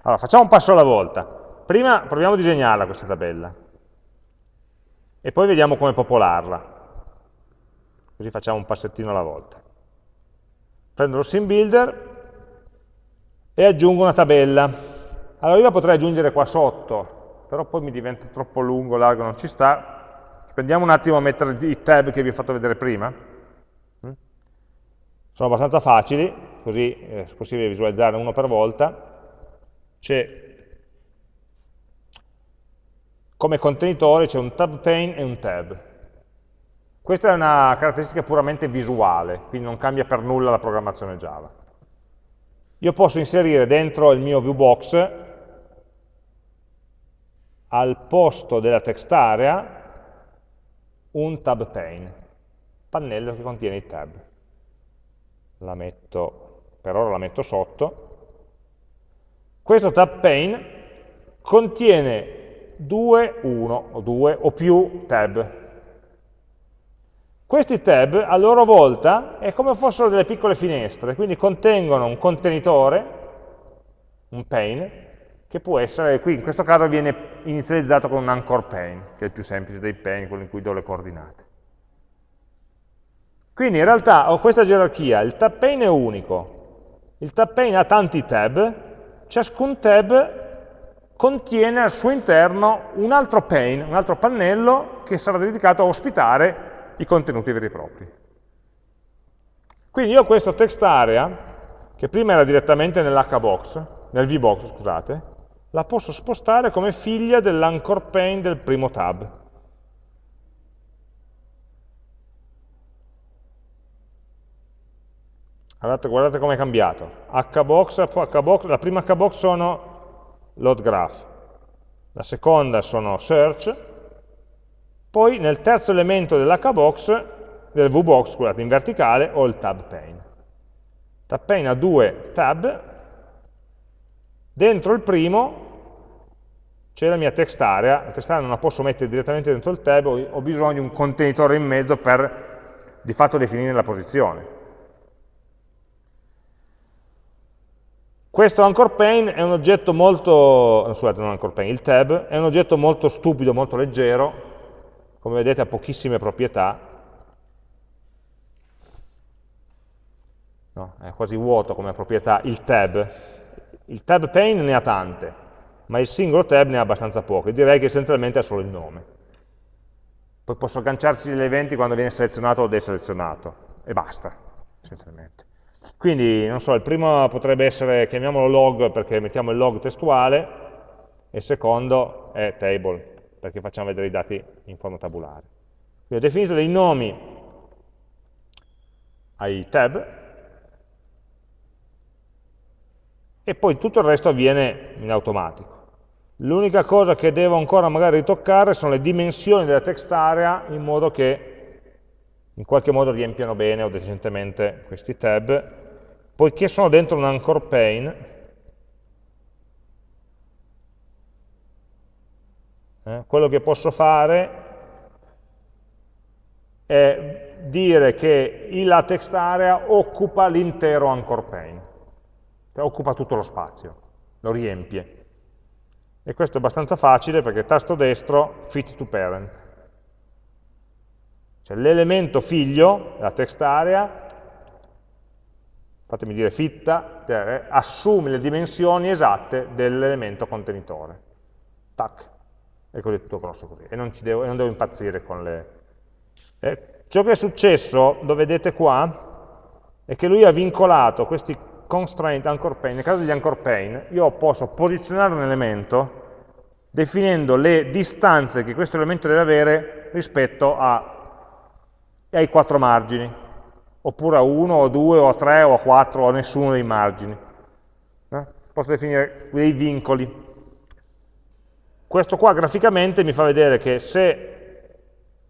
Allora, facciamo un passo alla volta. Prima proviamo a disegnarla questa tabella e poi vediamo come popolarla. Così facciamo un passettino alla volta. Prendo lo sim builder e aggiungo una tabella. Allora io la potrei aggiungere qua sotto, però poi mi diventa troppo lungo, largo, non ci sta, Prendiamo un attimo a mettere i tab che vi ho fatto vedere prima. Mm? Sono abbastanza facili, così è possibile visualizzare uno per volta. C'è come contenitore c'è un tab pane e un tab. Questa è una caratteristica puramente visuale, quindi non cambia per nulla la programmazione Java. Io posso inserire dentro il mio viewbox al posto della text area un tab pane, pannello che contiene i tab. La metto, per ora la metto sotto. Questo tab pane contiene due, uno o due o più tab. Questi tab a loro volta è come fossero delle piccole finestre, quindi contengono un contenitore, un pane, che può essere, qui in questo caso viene inizializzato con un anchor pane, che è il più semplice dei pane, quello in cui do le coordinate. Quindi in realtà ho questa gerarchia, il tab pane è unico, il tab pane ha tanti tab, ciascun tab contiene al suo interno un altro pane, un altro pannello che sarà dedicato a ospitare i contenuti veri e propri. Quindi io ho questo text area che prima era direttamente nell'hbox, nel vbox, scusate, la posso spostare come figlia dell'anchor pane del primo tab. Guardate, guardate come è cambiato. Hbox, hbox, la prima hbox sono load graph, la seconda sono search, poi nel terzo elemento dell'hbox, del vbox, scusate, in verticale, ho il tab pane. Tab pane ha due tab, dentro il primo c'è la mia text area, la text area non la posso mettere direttamente dentro il tab, ho bisogno di un contenitore in mezzo per di fatto definire la posizione. Questo anchor pane è un oggetto molto, scusate, non anchor pane, il tab è un oggetto molto stupido, molto leggero, come vedete ha pochissime proprietà, no? è quasi vuoto come proprietà il tab. Il tab pane ne ha tante, ma il singolo tab ne ha abbastanza poche, direi che essenzialmente ha solo il nome. Poi posso agganciarci gli eventi quando viene selezionato o deselezionato, e basta, essenzialmente. Quindi, non so, il primo potrebbe essere, chiamiamolo log perché mettiamo il log testuale, e il secondo è table, perché facciamo vedere i dati in forma tabulare. Quindi ho definito dei nomi ai tab, e poi tutto il resto avviene in automatico. L'unica cosa che devo ancora magari ritoccare sono le dimensioni della text area in modo che in qualche modo riempiano bene o decentemente questi tab poiché sono dentro un anchor pane, eh, quello che posso fare è dire che la text area occupa l'intero anchor pane, cioè occupa tutto lo spazio, lo riempie. E questo è abbastanza facile perché tasto destro, fit to parent. Cioè l'elemento figlio, la text area, fatemi dire fitta, cioè, assume le dimensioni esatte dell'elemento contenitore. Tac, e così è tutto grosso così. E non, devo, non devo, impazzire con le... Eh, ciò che è successo, lo vedete qua, è che lui ha vincolato questi constraint anchor pane. Nel caso degli anchor pane, io posso posizionare un elemento definendo le distanze che questo elemento deve avere rispetto a, ai quattro margini oppure a 1 o a 2 o a 3 o a 4 o a nessuno dei margini. Eh? Posso definire dei vincoli. Questo qua graficamente mi fa vedere che se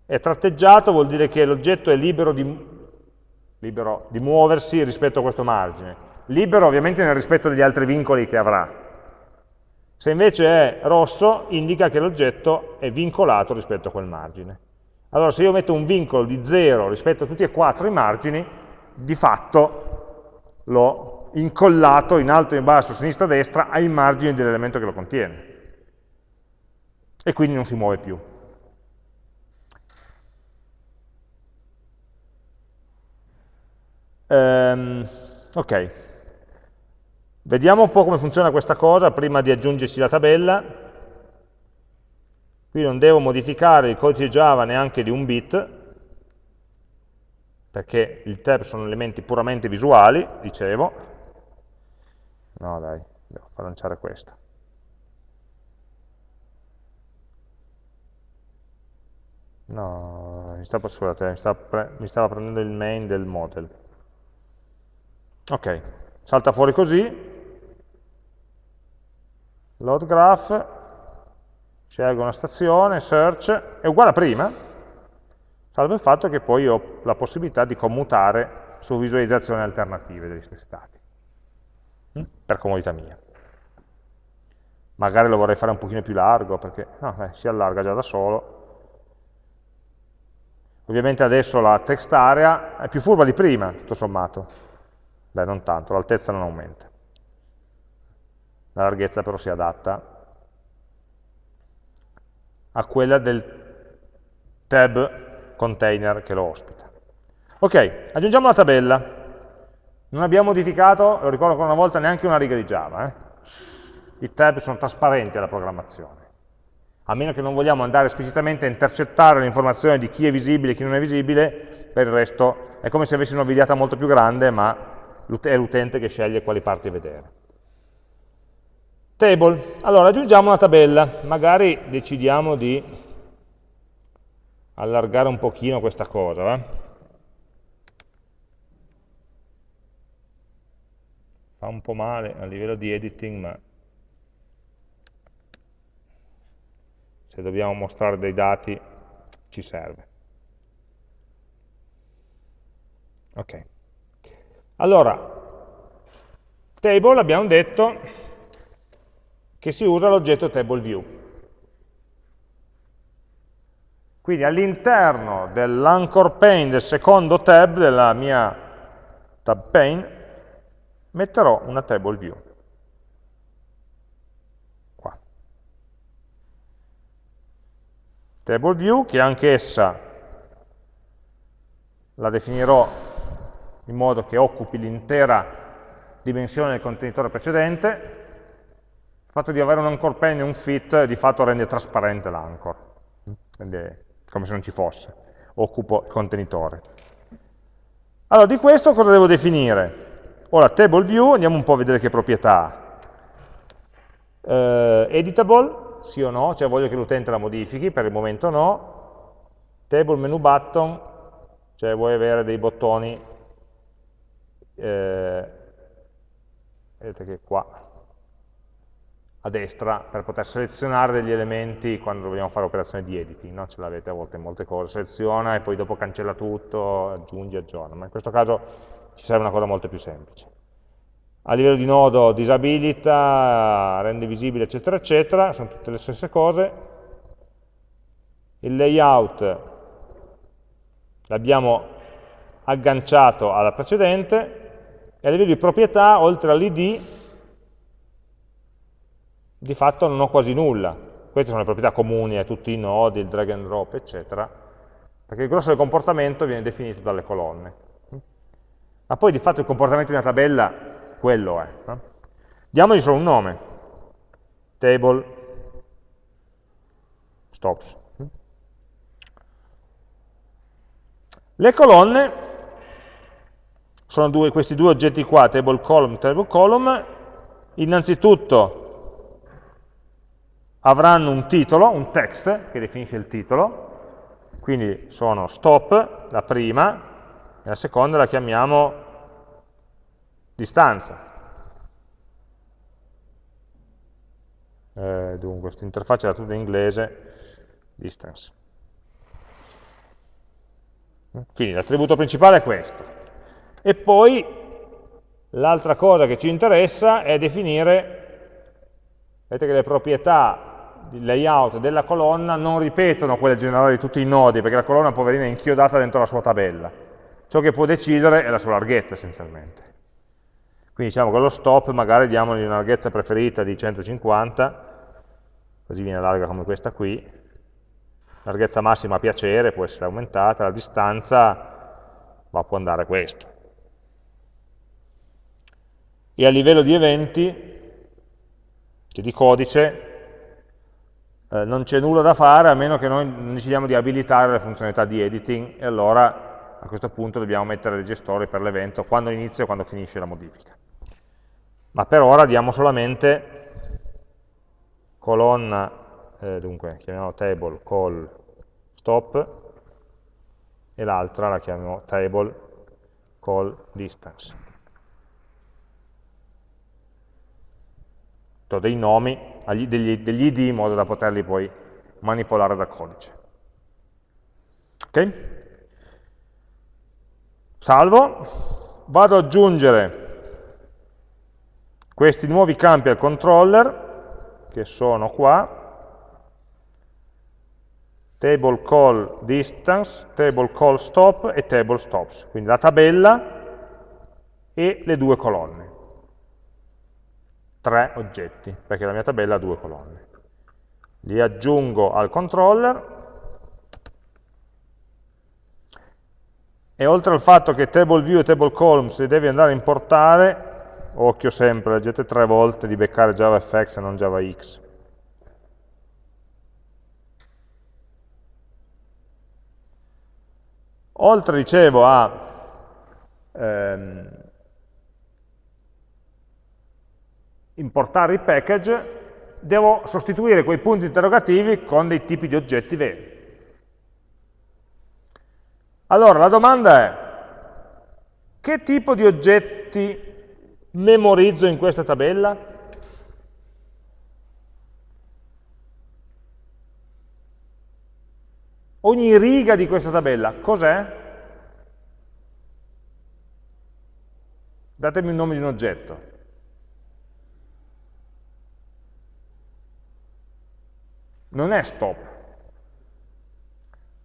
è tratteggiato vuol dire che l'oggetto è libero di, libero di muoversi rispetto a questo margine. Libero ovviamente nel rispetto degli altri vincoli che avrà. Se invece è rosso indica che l'oggetto è vincolato rispetto a quel margine. Allora se io metto un vincolo di 0 rispetto a tutti e quattro i margini, di fatto l'ho incollato in alto, in basso, sinistra, destra ai margini dell'elemento che lo contiene. E quindi non si muove più. Um, ok, vediamo un po' come funziona questa cosa prima di aggiungerci la tabella. Qui non devo modificare il codice Java neanche di un bit, perché il tab sono elementi puramente visuali, dicevo. No dai, devo far lanciare questo. No, mi stava, scusate, mi stava, mi stava prendendo il main del model. Ok, salta fuori così, load graph, scelgo una stazione, search, è uguale a prima, salvo il fatto che poi ho la possibilità di commutare su visualizzazioni alternative degli stessi dati, mm? per comodità mia. Magari lo vorrei fare un pochino più largo, perché no, eh, si allarga già da solo. Ovviamente adesso la text area è più furba di prima, tutto sommato. Beh, non tanto, l'altezza non aumenta. La larghezza però si adatta a quella del tab container che lo ospita. Ok, aggiungiamo la tabella. Non abbiamo modificato, lo ricordo ancora una volta, neanche una riga di Java. Eh? I tab sono trasparenti alla programmazione. A meno che non vogliamo andare esplicitamente a intercettare l'informazione di chi è visibile e chi non è visibile, per il resto è come se avessi una videata molto più grande, ma è l'utente che sceglie quali parti vedere. Table, allora aggiungiamo una tabella, magari decidiamo di allargare un pochino questa cosa, va? fa un po' male a livello di editing, ma se dobbiamo mostrare dei dati ci serve. Ok. Allora, table abbiamo detto che si usa l'oggetto table view. Quindi all'interno dell'anchor pane del secondo tab della mia tab pane metterò una table view. Qua. Table view che anch'essa la definirò in modo che occupi l'intera dimensione del contenitore precedente, il fatto di avere un anchor pane e un fit di fatto rende trasparente l'anchor, come se non ci fosse, occupo il contenitore. Allora, di questo cosa devo definire? Ora, table view, andiamo un po' a vedere che proprietà ha. Eh, editable, sì o no, cioè voglio che l'utente la modifichi, per il momento no. Table menu button, cioè vuoi avere dei bottoni, eh, vedete che qua a destra per poter selezionare degli elementi quando vogliamo fare operazioni di editing, no? ce l'avete a volte in molte cose, seleziona e poi dopo cancella tutto, aggiungi, aggiorna, ma in questo caso ci serve una cosa molto più semplice. A livello di nodo disabilita, rende visibile eccetera eccetera, sono tutte le stesse cose. Il layout l'abbiamo agganciato alla precedente e a livello di proprietà, oltre all'id, di fatto non ho quasi nulla. Queste sono le proprietà comuni a tutti i nodi, il drag and drop, eccetera, perché il grosso del comportamento viene definito dalle colonne. Ma poi di fatto il comportamento di una tabella, quello è. Diamogli solo un nome. Table stops. Le colonne sono due, questi due oggetti qua, table column, table column, innanzitutto avranno un titolo, un text che definisce il titolo, quindi sono stop, la prima, e la seconda la chiamiamo distanza. Eh, dunque, questa interfaccia era tutta in inglese, distance. Quindi l'attributo principale è questo. E poi l'altra cosa che ci interessa è definire, vedete che le proprietà di layout della colonna non ripetono quelle generali di tutti i nodi, perché la colonna poverina è inchiodata dentro la sua tabella. Ciò che può decidere è la sua larghezza essenzialmente. Quindi diciamo che lo stop magari diamogli una larghezza preferita di 150, così viene larga come questa qui, larghezza massima a piacere può essere aumentata, la distanza ma può andare questo. E a livello di eventi, cioè di codice, eh, non c'è nulla da fare a meno che noi decidiamo di abilitare le funzionalità di editing e allora a questo punto dobbiamo mettere dei gestori per l'evento quando inizia e quando finisce la modifica. Ma per ora diamo solamente colonna eh, dunque chiamiamo table call stop e l'altra la chiamiamo table call distance. Do dei nomi, degli, degli id in modo da poterli poi manipolare da codice. Ok? Salvo, vado ad aggiungere questi nuovi campi al controller, che sono qua, table call distance, table call stop e table stops, quindi la tabella e le due colonne. Tre oggetti, perché la mia tabella ha due colonne. Li aggiungo al controller e oltre al fatto che table view e table columns li devi andare a importare, occhio sempre, leggete tre volte di beccare JavaFX e non JavaX, Oltre, dicevo, a ehm, importare i package, devo sostituire quei punti interrogativi con dei tipi di oggetti veri. Allora, la domanda è, che tipo di oggetti memorizzo in questa tabella? Ogni riga di questa tabella, cos'è? Datemi il nome di un oggetto. Non è stop.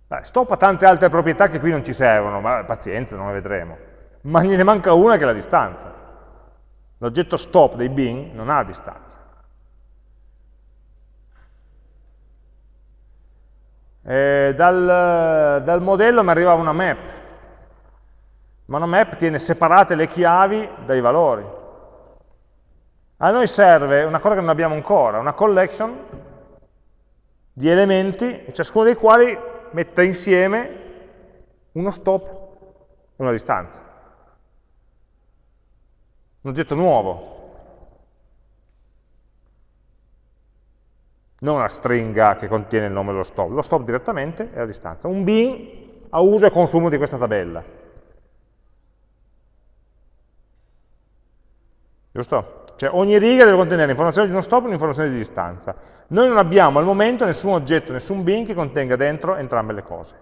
Beh, stop ha tante altre proprietà che qui non ci servono, ma pazienza, non le vedremo. Ma ne manca una che è la distanza. L'oggetto stop dei bin non ha distanza. E dal, dal modello mi arriva una map, ma una map tiene separate le chiavi dai valori. A noi serve una cosa che non abbiamo ancora, una collection di elementi, ciascuno dei quali mette insieme uno stop e una distanza. Un oggetto nuovo. Non una stringa che contiene il nome dello stop. Lo stop direttamente è la distanza. Un bin a uso e consumo di questa tabella. Giusto? Cioè ogni riga deve contenere l'informazione di uno stop e un'informazione di distanza. Noi non abbiamo al momento nessun oggetto, nessun bin che contenga dentro entrambe le cose.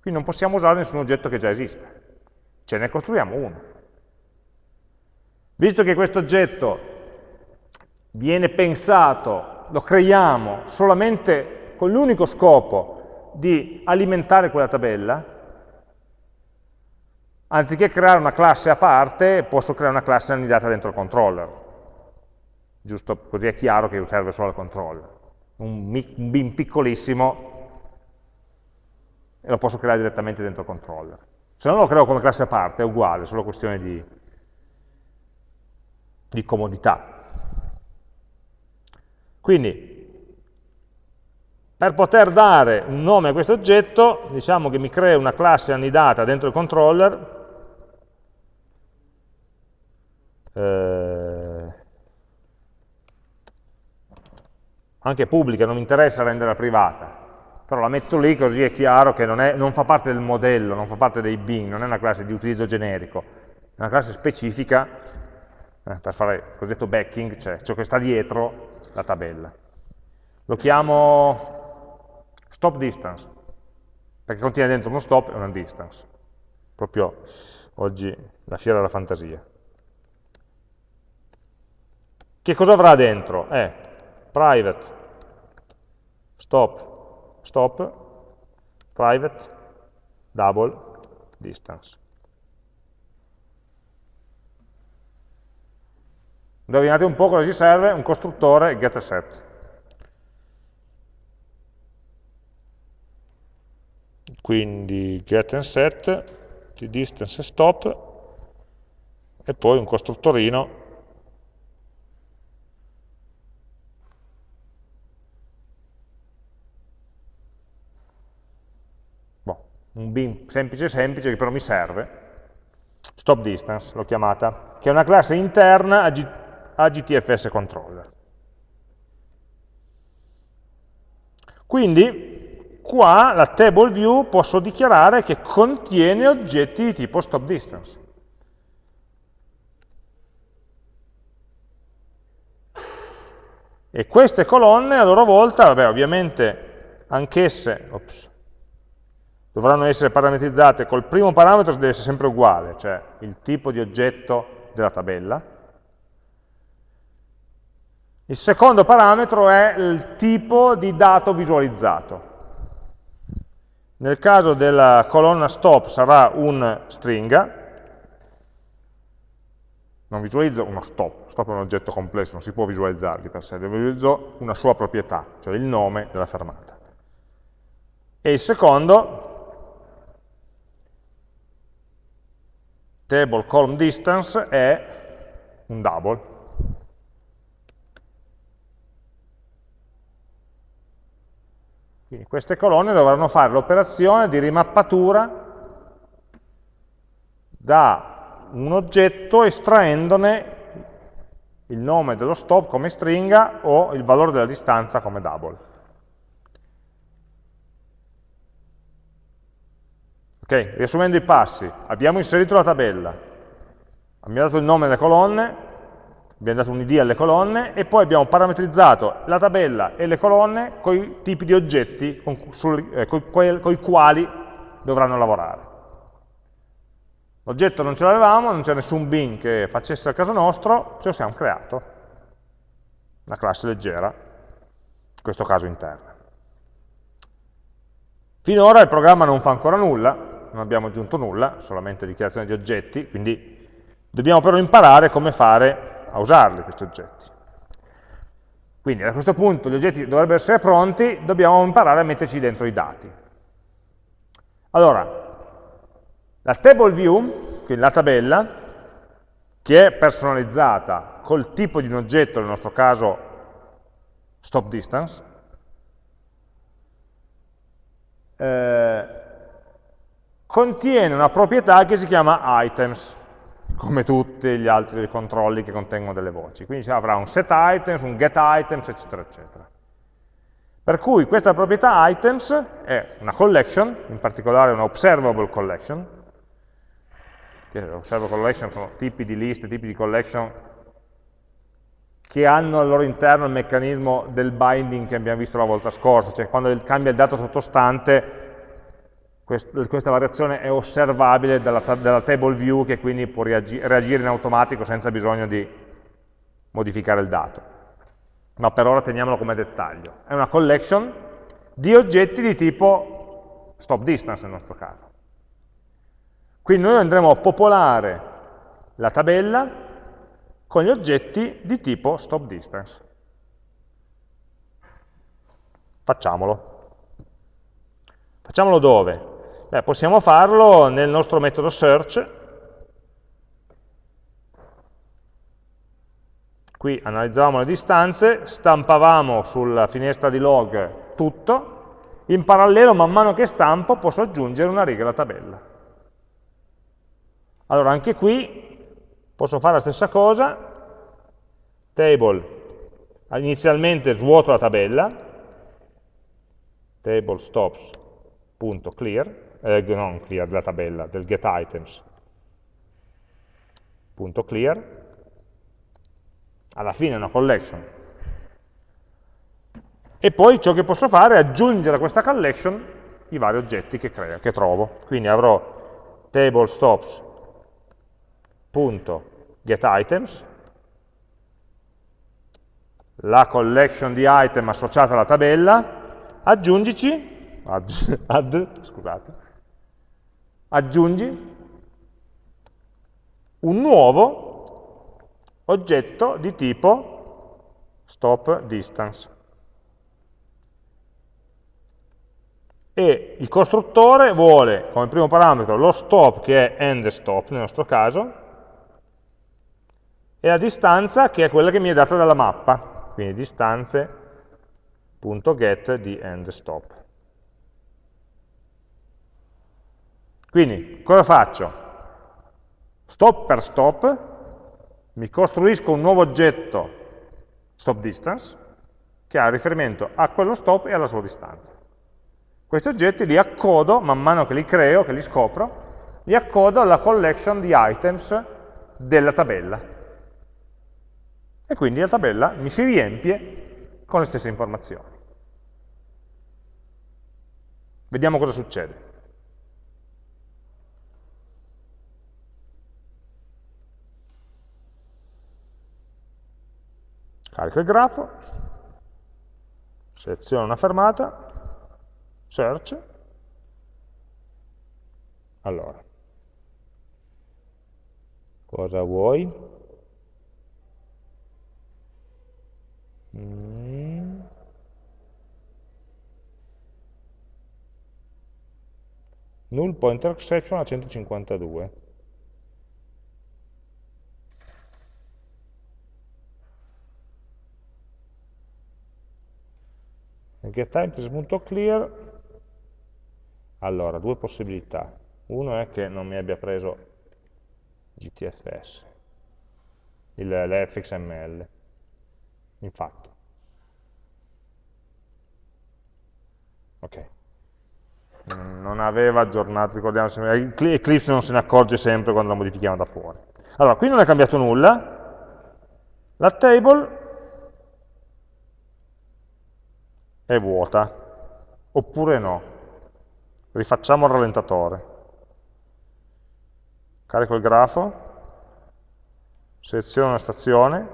Quindi non possiamo usare nessun oggetto che già esiste. Ce ne costruiamo uno. Visto che questo oggetto viene pensato, lo creiamo solamente con l'unico scopo di alimentare quella tabella, anziché creare una classe a parte, posso creare una classe annidata dentro il controller. Giusto così è chiaro che serve solo al controller. Un, bin piccolissimo e lo posso creare direttamente dentro il controller. Se no lo creo come classe a parte, è uguale, è solo questione di, di comodità. Quindi, per poter dare un nome a questo oggetto, diciamo che mi creo una classe annidata dentro il controller, eh, anche pubblica, non mi interessa renderla privata, però la metto lì così è chiaro che non, è, non fa parte del modello, non fa parte dei bin, non è una classe di utilizzo generico, è una classe specifica eh, per fare il cosiddetto backing, cioè ciò che sta dietro la tabella. Lo chiamo stop distance, perché contiene dentro uno stop e una distance. Proprio oggi la fiera della fantasia. Che cosa avrà dentro? Eh, private, stop, stop, private, double, distance. Indovinate un po' cosa ci serve? Un costruttore getSet. Quindi get and set, di distance e stop, e poi un costruttorino un bin semplice semplice che però mi serve, stop distance l'ho chiamata, che è una classe interna a, GTFS controller. Quindi qua la table view posso dichiarare che contiene oggetti di tipo stop distance. E queste colonne a loro volta, vabbè, ovviamente anch'esse, ops, dovranno essere parametrizzate col primo parametro deve essere sempre uguale, cioè il tipo di oggetto della tabella. Il secondo parametro è il tipo di dato visualizzato. Nel caso della colonna stop sarà un stringa, non visualizzo uno stop, stop è un oggetto complesso, non si può visualizzare di per sé, visualizzo una sua proprietà, cioè il nome della fermata. E il secondo table column distance è un double. Quindi queste colonne dovranno fare l'operazione di rimappatura da un oggetto estraendone il nome dello stop come stringa o il valore della distanza come double. Ok, riassumendo i passi, abbiamo inserito la tabella, abbiamo dato il nome alle colonne, abbiamo dato un id alle colonne e poi abbiamo parametrizzato la tabella e le colonne con i tipi di oggetti con, eh, i quali dovranno lavorare. L'oggetto non ce l'avevamo, non c'è nessun bin che facesse al caso nostro, ce lo siamo creato. Una classe leggera, in questo caso interna. Finora il programma non fa ancora nulla, non abbiamo aggiunto nulla, solamente dichiarazione di oggetti, quindi dobbiamo però imparare come fare a usarli questi oggetti. Quindi a questo punto gli oggetti dovrebbero essere pronti, dobbiamo imparare a metterci dentro i dati. Allora, la table view, quindi la tabella, che è personalizzata col tipo di un oggetto, nel nostro caso stop distance, eh, contiene una proprietà che si chiama items, come tutti gli altri controlli che contengono delle voci. Quindi avrà un set items, un get items, eccetera, eccetera. Per cui questa proprietà items è una collection, in particolare una observable collection, che osservo collection sono tipi di liste, tipi di collection che hanno al loro interno il meccanismo del binding che abbiamo visto la volta scorsa, cioè quando cambia il dato sottostante questa variazione è osservabile dalla, dalla table view che quindi può reagire in automatico senza bisogno di modificare il dato. Ma per ora teniamolo come dettaglio. È una collection di oggetti di tipo stop distance nel nostro caso. Quindi noi andremo a popolare la tabella con gli oggetti di tipo stop distance. Facciamolo. Facciamolo dove? Beh, possiamo farlo nel nostro metodo search. Qui analizzavamo le distanze, stampavamo sulla finestra di log tutto, in parallelo man mano che stampo posso aggiungere una riga alla tabella. Allora anche qui posso fare la stessa cosa, table, inizialmente svuoto la tabella, table stops.clear, eh, non clear della tabella, del getItems.clear, alla fine è una collection. E poi ciò che posso fare è aggiungere a questa collection i vari oggetti che, creo, che trovo. Quindi avrò table stops getItems, la collection di item associata alla tabella, aggiungici, add, add, scusate, aggiungi un nuovo oggetto di tipo stop distance. E il costruttore vuole come primo parametro lo stop che è end stop nel nostro caso, e la distanza che è quella che mi è data dalla mappa, quindi distanze.get di end stop. Quindi cosa faccio? Stop per stop, mi costruisco un nuovo oggetto stop distance che ha riferimento a quello stop e alla sua distanza. Questi oggetti li accodo, man mano che li creo, che li scopro, li accodo alla collection di items della tabella e quindi la tabella mi si riempie con le stesse informazioni. Vediamo cosa succede. Carico il grafo, seleziono una fermata, search, allora, cosa vuoi? Mm. Null pointer exception a 152. getTime.clear allora, due possibilità. Uno è che non mi abbia preso GTFS. l'fxml. Infatti. Ok. Non aveva aggiornato, ricordiamo sempre, Eclipse non se ne accorge sempre quando la modifichiamo da fuori. Allora, qui non è cambiato nulla, la table è vuota, oppure no. Rifacciamo il rallentatore. Carico il grafo, seleziono una stazione.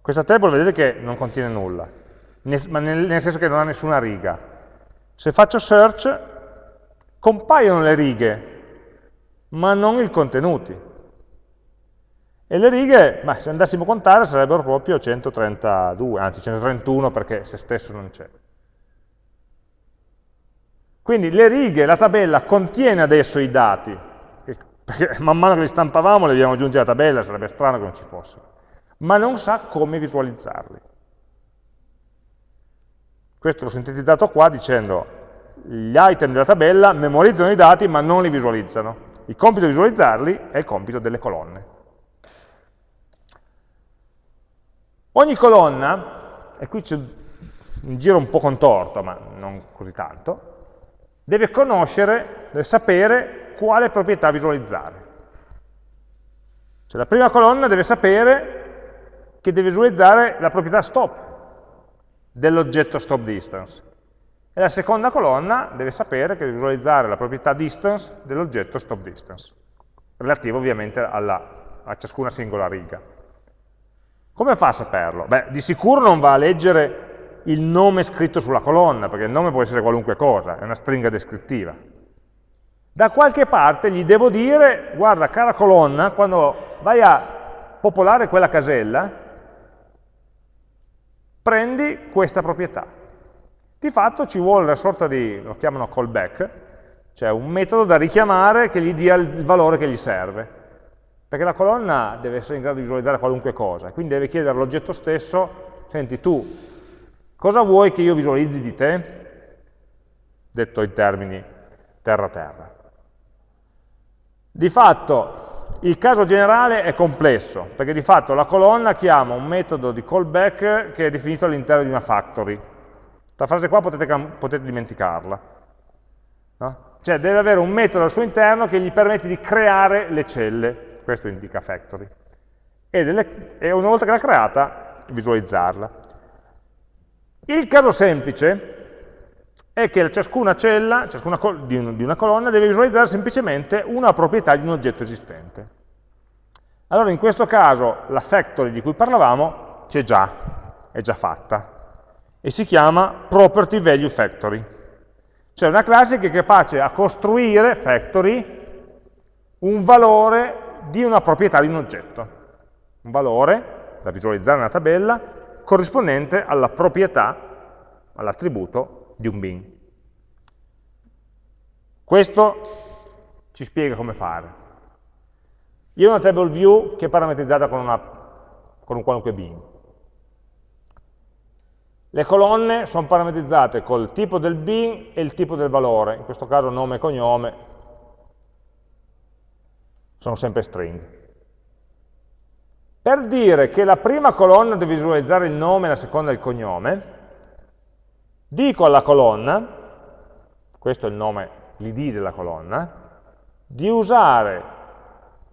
Questa table vedete che non contiene nulla, nel senso che non ha nessuna riga. Se faccio search, compaiono le righe, ma non i contenuti. E le righe, beh, se andassimo a contare, sarebbero proprio 132, anzi 131 perché se stesso non c'è. Quindi le righe, la tabella contiene adesso i dati, perché man mano che li stampavamo li abbiamo aggiunti alla tabella, sarebbe strano che non ci fossero, ma non sa come visualizzarli. Questo l'ho sintetizzato qua dicendo gli item della tabella memorizzano i dati ma non li visualizzano. Il compito di visualizzarli è il compito delle colonne. Ogni colonna, e qui c'è un giro un po' contorto, ma non così tanto, deve conoscere, deve sapere quale proprietà visualizzare. Cioè la prima colonna deve sapere che deve visualizzare la proprietà stop dell'oggetto stop distance. E la seconda colonna deve sapere che deve visualizzare la proprietà distance dell'oggetto stop distance, relativo ovviamente alla, a ciascuna singola riga. Come fa a saperlo? Beh, di sicuro non va a leggere il nome scritto sulla colonna, perché il nome può essere qualunque cosa, è una stringa descrittiva. Da qualche parte gli devo dire, guarda, cara colonna, quando vai a popolare quella casella, prendi questa proprietà. Di fatto ci vuole una sorta di, lo chiamano callback, cioè un metodo da richiamare che gli dia il valore che gli serve. Perché la colonna deve essere in grado di visualizzare qualunque cosa, quindi deve chiedere all'oggetto stesso, senti tu Cosa vuoi che io visualizzi di te? Detto in termini terra-terra. Di fatto il caso generale è complesso, perché di fatto la colonna chiama un metodo di callback che è definito all'interno di una factory. La frase qua potete, potete dimenticarla. No? Cioè deve avere un metodo al suo interno che gli permette di creare le celle, questo indica factory, e, delle, e una volta che l'ha creata visualizzarla. Il caso semplice è che ciascuna cella ciascuna di una colonna deve visualizzare semplicemente una proprietà di un oggetto esistente. Allora in questo caso la factory di cui parlavamo c'è già, è già fatta, e si chiama property value factory. Cioè una classe che è capace a costruire, factory, un valore di una proprietà di un oggetto. Un valore da visualizzare nella tabella corrispondente alla proprietà, all'attributo di un bin. Questo ci spiega come fare. Io ho una table view che è parametrizzata con, una, con un qualunque bin. Le colonne sono parametrizzate col tipo del bin e il tipo del valore, in questo caso nome e cognome, sono sempre string. Per dire che la prima colonna deve visualizzare il nome e la seconda il cognome, dico alla colonna, questo è il nome, l'id della colonna, di usare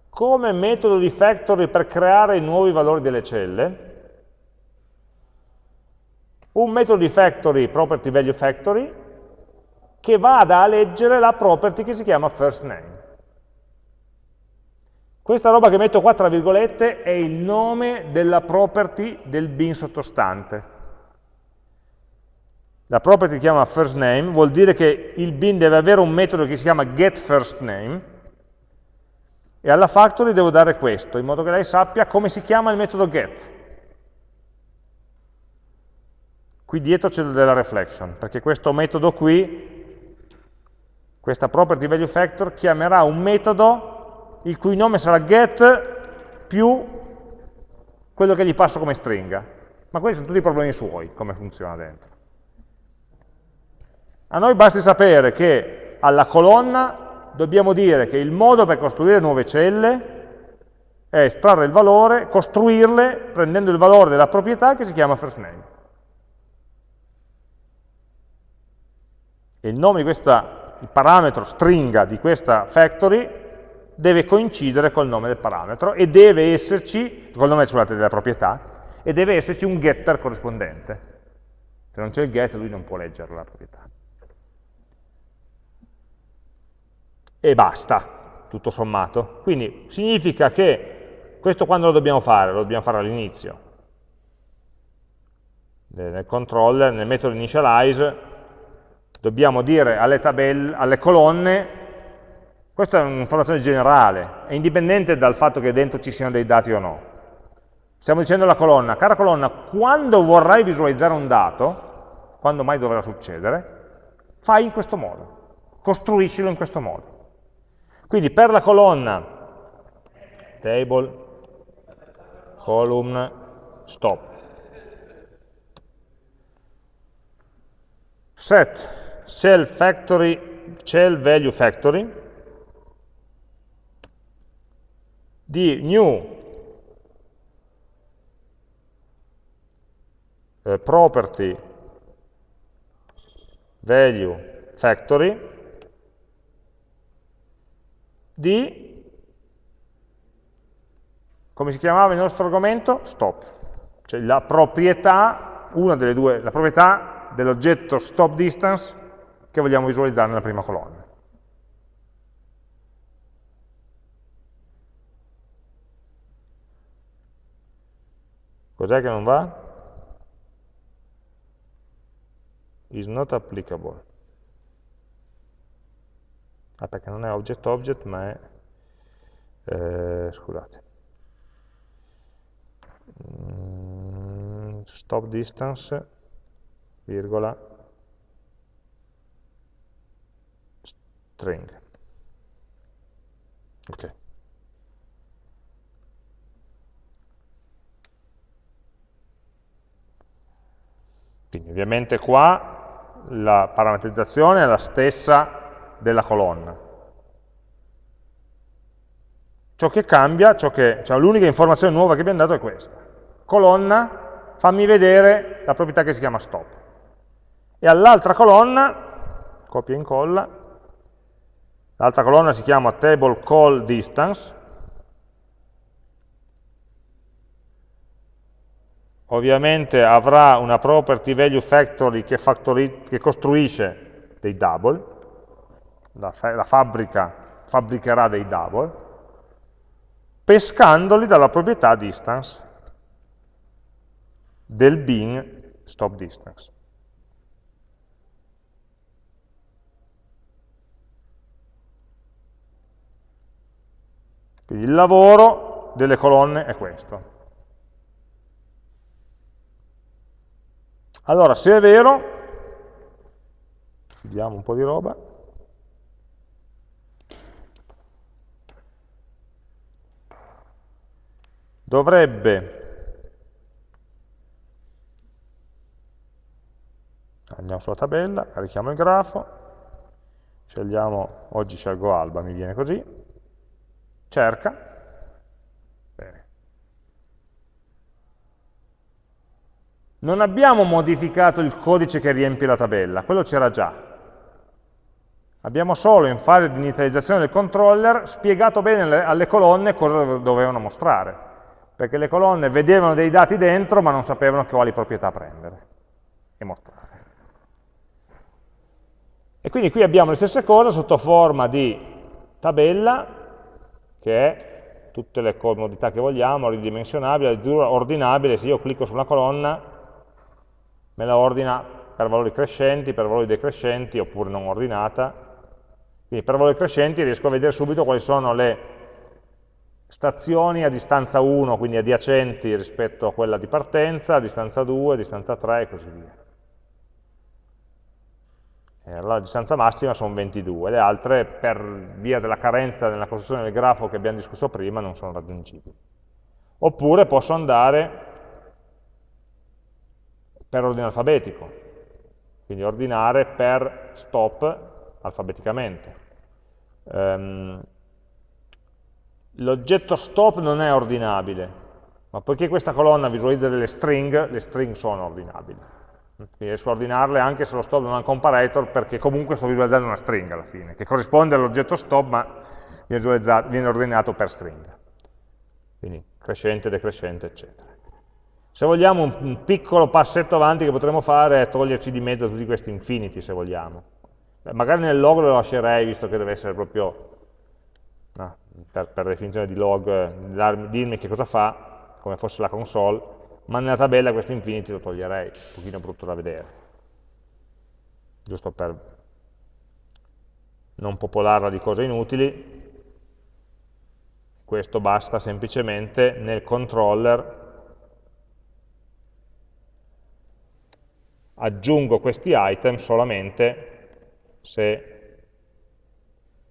come metodo di factory per creare i nuovi valori delle celle, un metodo di factory, property value factory, che vada a leggere la property che si chiama first name. Questa roba che metto qua tra virgolette è il nome della property del bin sottostante. La property si chiama first name, vuol dire che il bin deve avere un metodo che si chiama getFirstName e alla factory devo dare questo, in modo che lei sappia come si chiama il metodo get. Qui dietro c'è della reflection, perché questo metodo qui, questa property value factor, chiamerà un metodo il cui nome sarà get più quello che gli passo come stringa. Ma questi sono tutti problemi suoi, come funziona dentro. A noi basti sapere che alla colonna dobbiamo dire che il modo per costruire nuove celle è estrarre il valore, costruirle prendendo il valore della proprietà che si chiama first name. E il nome di questa, il parametro stringa di questa factory deve coincidere col nome del parametro e deve esserci, col nome scusate, della proprietà, e deve esserci un getter corrispondente. Se non c'è il get lui non può leggere la proprietà. E basta, tutto sommato. Quindi significa che questo quando lo dobbiamo fare? Lo dobbiamo fare all'inizio. Nel controller, nel metodo initialize, dobbiamo dire alle, tabelle, alle colonne, questa è un'informazione generale, è indipendente dal fatto che dentro ci siano dei dati o no. Stiamo dicendo alla colonna, cara colonna, quando vorrai visualizzare un dato, quando mai dovrà succedere, fai in questo modo, costruiscilo in questo modo. Quindi per la colonna table, column, stop, set shell factory, shell value factory di new eh, property value factory di, come si chiamava il nostro argomento? Stop. Cioè la proprietà, una delle due, la proprietà dell'oggetto stop distance che vogliamo visualizzare nella prima colonna. Cos'è che non va? Is not applicable. Ah, perché non è object object, ma è... Eh, scusate. Mm, stop distance, virgola, string. Ok. Quindi ovviamente qua la parametrizzazione è la stessa della colonna. Ciò che cambia, cioè l'unica informazione nuova che abbiamo dato è questa. Colonna, fammi vedere la proprietà che si chiama stop. E all'altra colonna, copia e incolla, L'altra colonna si chiama table call distance. Ovviamente avrà una property value factory che, che costruisce dei double, la, la fabbrica fabbricherà dei double, pescandoli dalla proprietà distance del bin stop distance. Quindi il lavoro delle colonne è questo. Allora, se è vero, vediamo un po' di roba, dovrebbe, andiamo sulla tabella, carichiamo il grafo, scegliamo, oggi scelgo alba, mi viene così, cerca, non abbiamo modificato il codice che riempie la tabella, quello c'era già. Abbiamo solo in fase di inizializzazione del controller spiegato bene alle colonne cosa dovevano mostrare, perché le colonne vedevano dei dati dentro ma non sapevano quali proprietà prendere e mostrare. E quindi qui abbiamo le stesse cose sotto forma di tabella che è tutte le comodità che vogliamo, ridimensionabile, ordinabile, se io clicco su una colonna me la ordina per valori crescenti, per valori decrescenti, oppure non ordinata. Quindi per valori crescenti riesco a vedere subito quali sono le stazioni a distanza 1, quindi adiacenti rispetto a quella di partenza, a distanza 2, a distanza 3 e così via. Eh, la distanza massima sono 22, le altre per via della carenza nella costruzione del grafo che abbiamo discusso prima non sono raggiungibili. Oppure posso andare per ordine alfabetico, quindi ordinare per stop alfabeticamente. Um, l'oggetto stop non è ordinabile, ma poiché questa colonna visualizza delle string, le string sono ordinabili. Quindi riesco a ordinarle anche se lo stop non ha un comparator, perché comunque sto visualizzando una string alla fine, che corrisponde all'oggetto stop, ma viene, ordinato per string. Quindi crescente, decrescente, eccetera. Se vogliamo un, piccolo passetto avanti che potremmo fare è toglierci di mezzo tutti questi infinity, se vogliamo. Beh, magari nel log lo lascerei, visto che deve essere proprio, no, per, per, definizione di log, dirmi che cosa fa, come fosse la console, ma nella tabella questo infinity lo toglierei, un pochino brutto da vedere. Giusto per non popolarla di cose inutili. Questo basta semplicemente nel controller aggiungo questi item solamente se,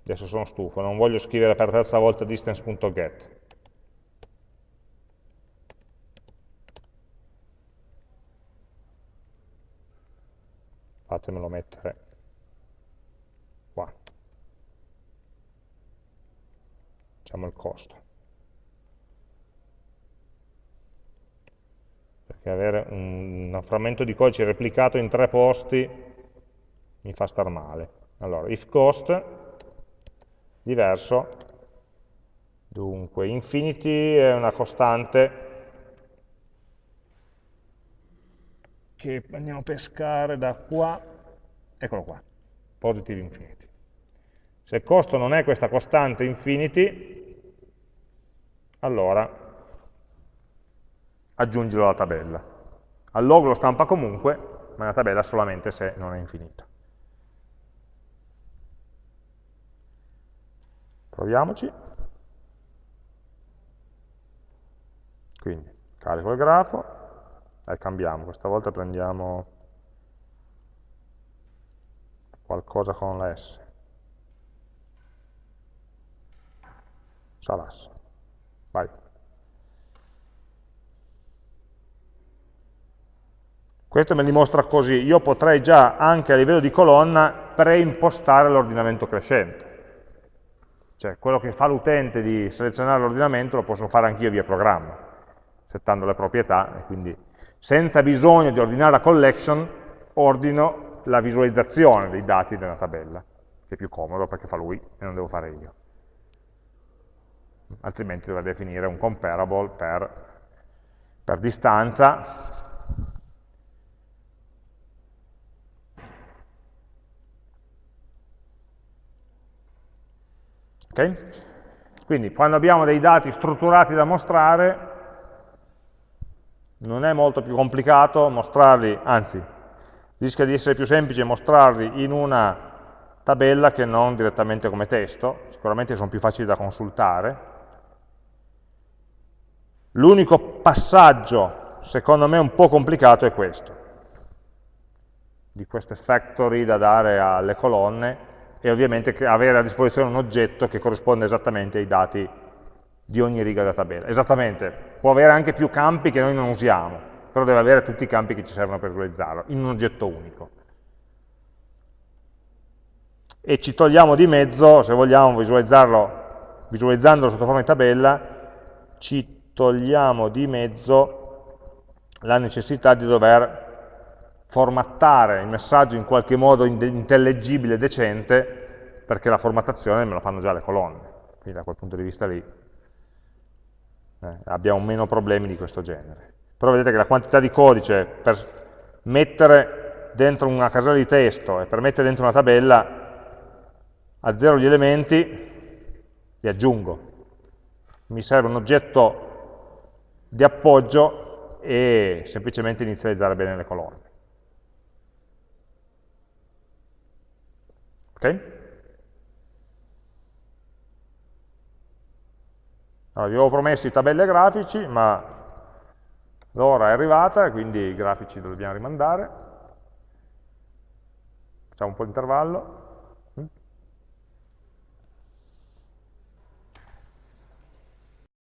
adesso sono stufo, non voglio scrivere per terza volta distance.get. Fatemelo mettere qua. Facciamo il costo. Perché avere un, un frammento di codice replicato in tre posti mi fa star male. Allora, if cost, diverso, dunque, infinity è una costante che andiamo a pescare da qua, eccolo qua, positive infinity. Se il costo non è questa costante infinity, allora aggiungilo alla tabella. Al log lo stampa comunque, ma nella tabella solamente se non è infinito. Proviamoci. Quindi, carico il grafo, e cambiamo, questa volta prendiamo qualcosa con la S. Salas. Vai. Questo me li mostra così, io potrei già anche a livello di colonna preimpostare l'ordinamento crescente. Cioè quello che fa l'utente di selezionare l'ordinamento lo posso fare anch'io via programma, settando le proprietà, e quindi senza bisogno di ordinare la collection, ordino la visualizzazione dei dati della tabella, che è più comodo perché fa lui e non devo fare io. Altrimenti dovrei definire un comparable per, per distanza, Okay? Quindi quando abbiamo dei dati strutturati da mostrare, non è molto più complicato mostrarli, anzi, rischia di essere più semplice mostrarli in una tabella che non direttamente come testo, sicuramente sono più facili da consultare. L'unico passaggio, secondo me, un po' complicato è questo, di queste factory da dare alle colonne, e ovviamente avere a disposizione un oggetto che corrisponde esattamente ai dati di ogni riga della tabella. Esattamente, può avere anche più campi che noi non usiamo, però deve avere tutti i campi che ci servono per visualizzarlo, in un oggetto unico. E ci togliamo di mezzo, se vogliamo visualizzarlo, visualizzandolo sotto forma di tabella, ci togliamo di mezzo la necessità di dover formattare il messaggio in qualche modo intellegibile, decente, perché la formattazione me la fanno già le colonne. Quindi da quel punto di vista lì eh, abbiamo meno problemi di questo genere. Però vedete che la quantità di codice per mettere dentro una casella di testo e per mettere dentro una tabella a zero gli elementi, li aggiungo. Mi serve un oggetto di appoggio e semplicemente inizializzare bene le colonne. Ok? Allora, vi avevo promesso i tabelle grafici, ma l'ora è arrivata quindi i grafici li dobbiamo rimandare. Facciamo un po' di intervallo.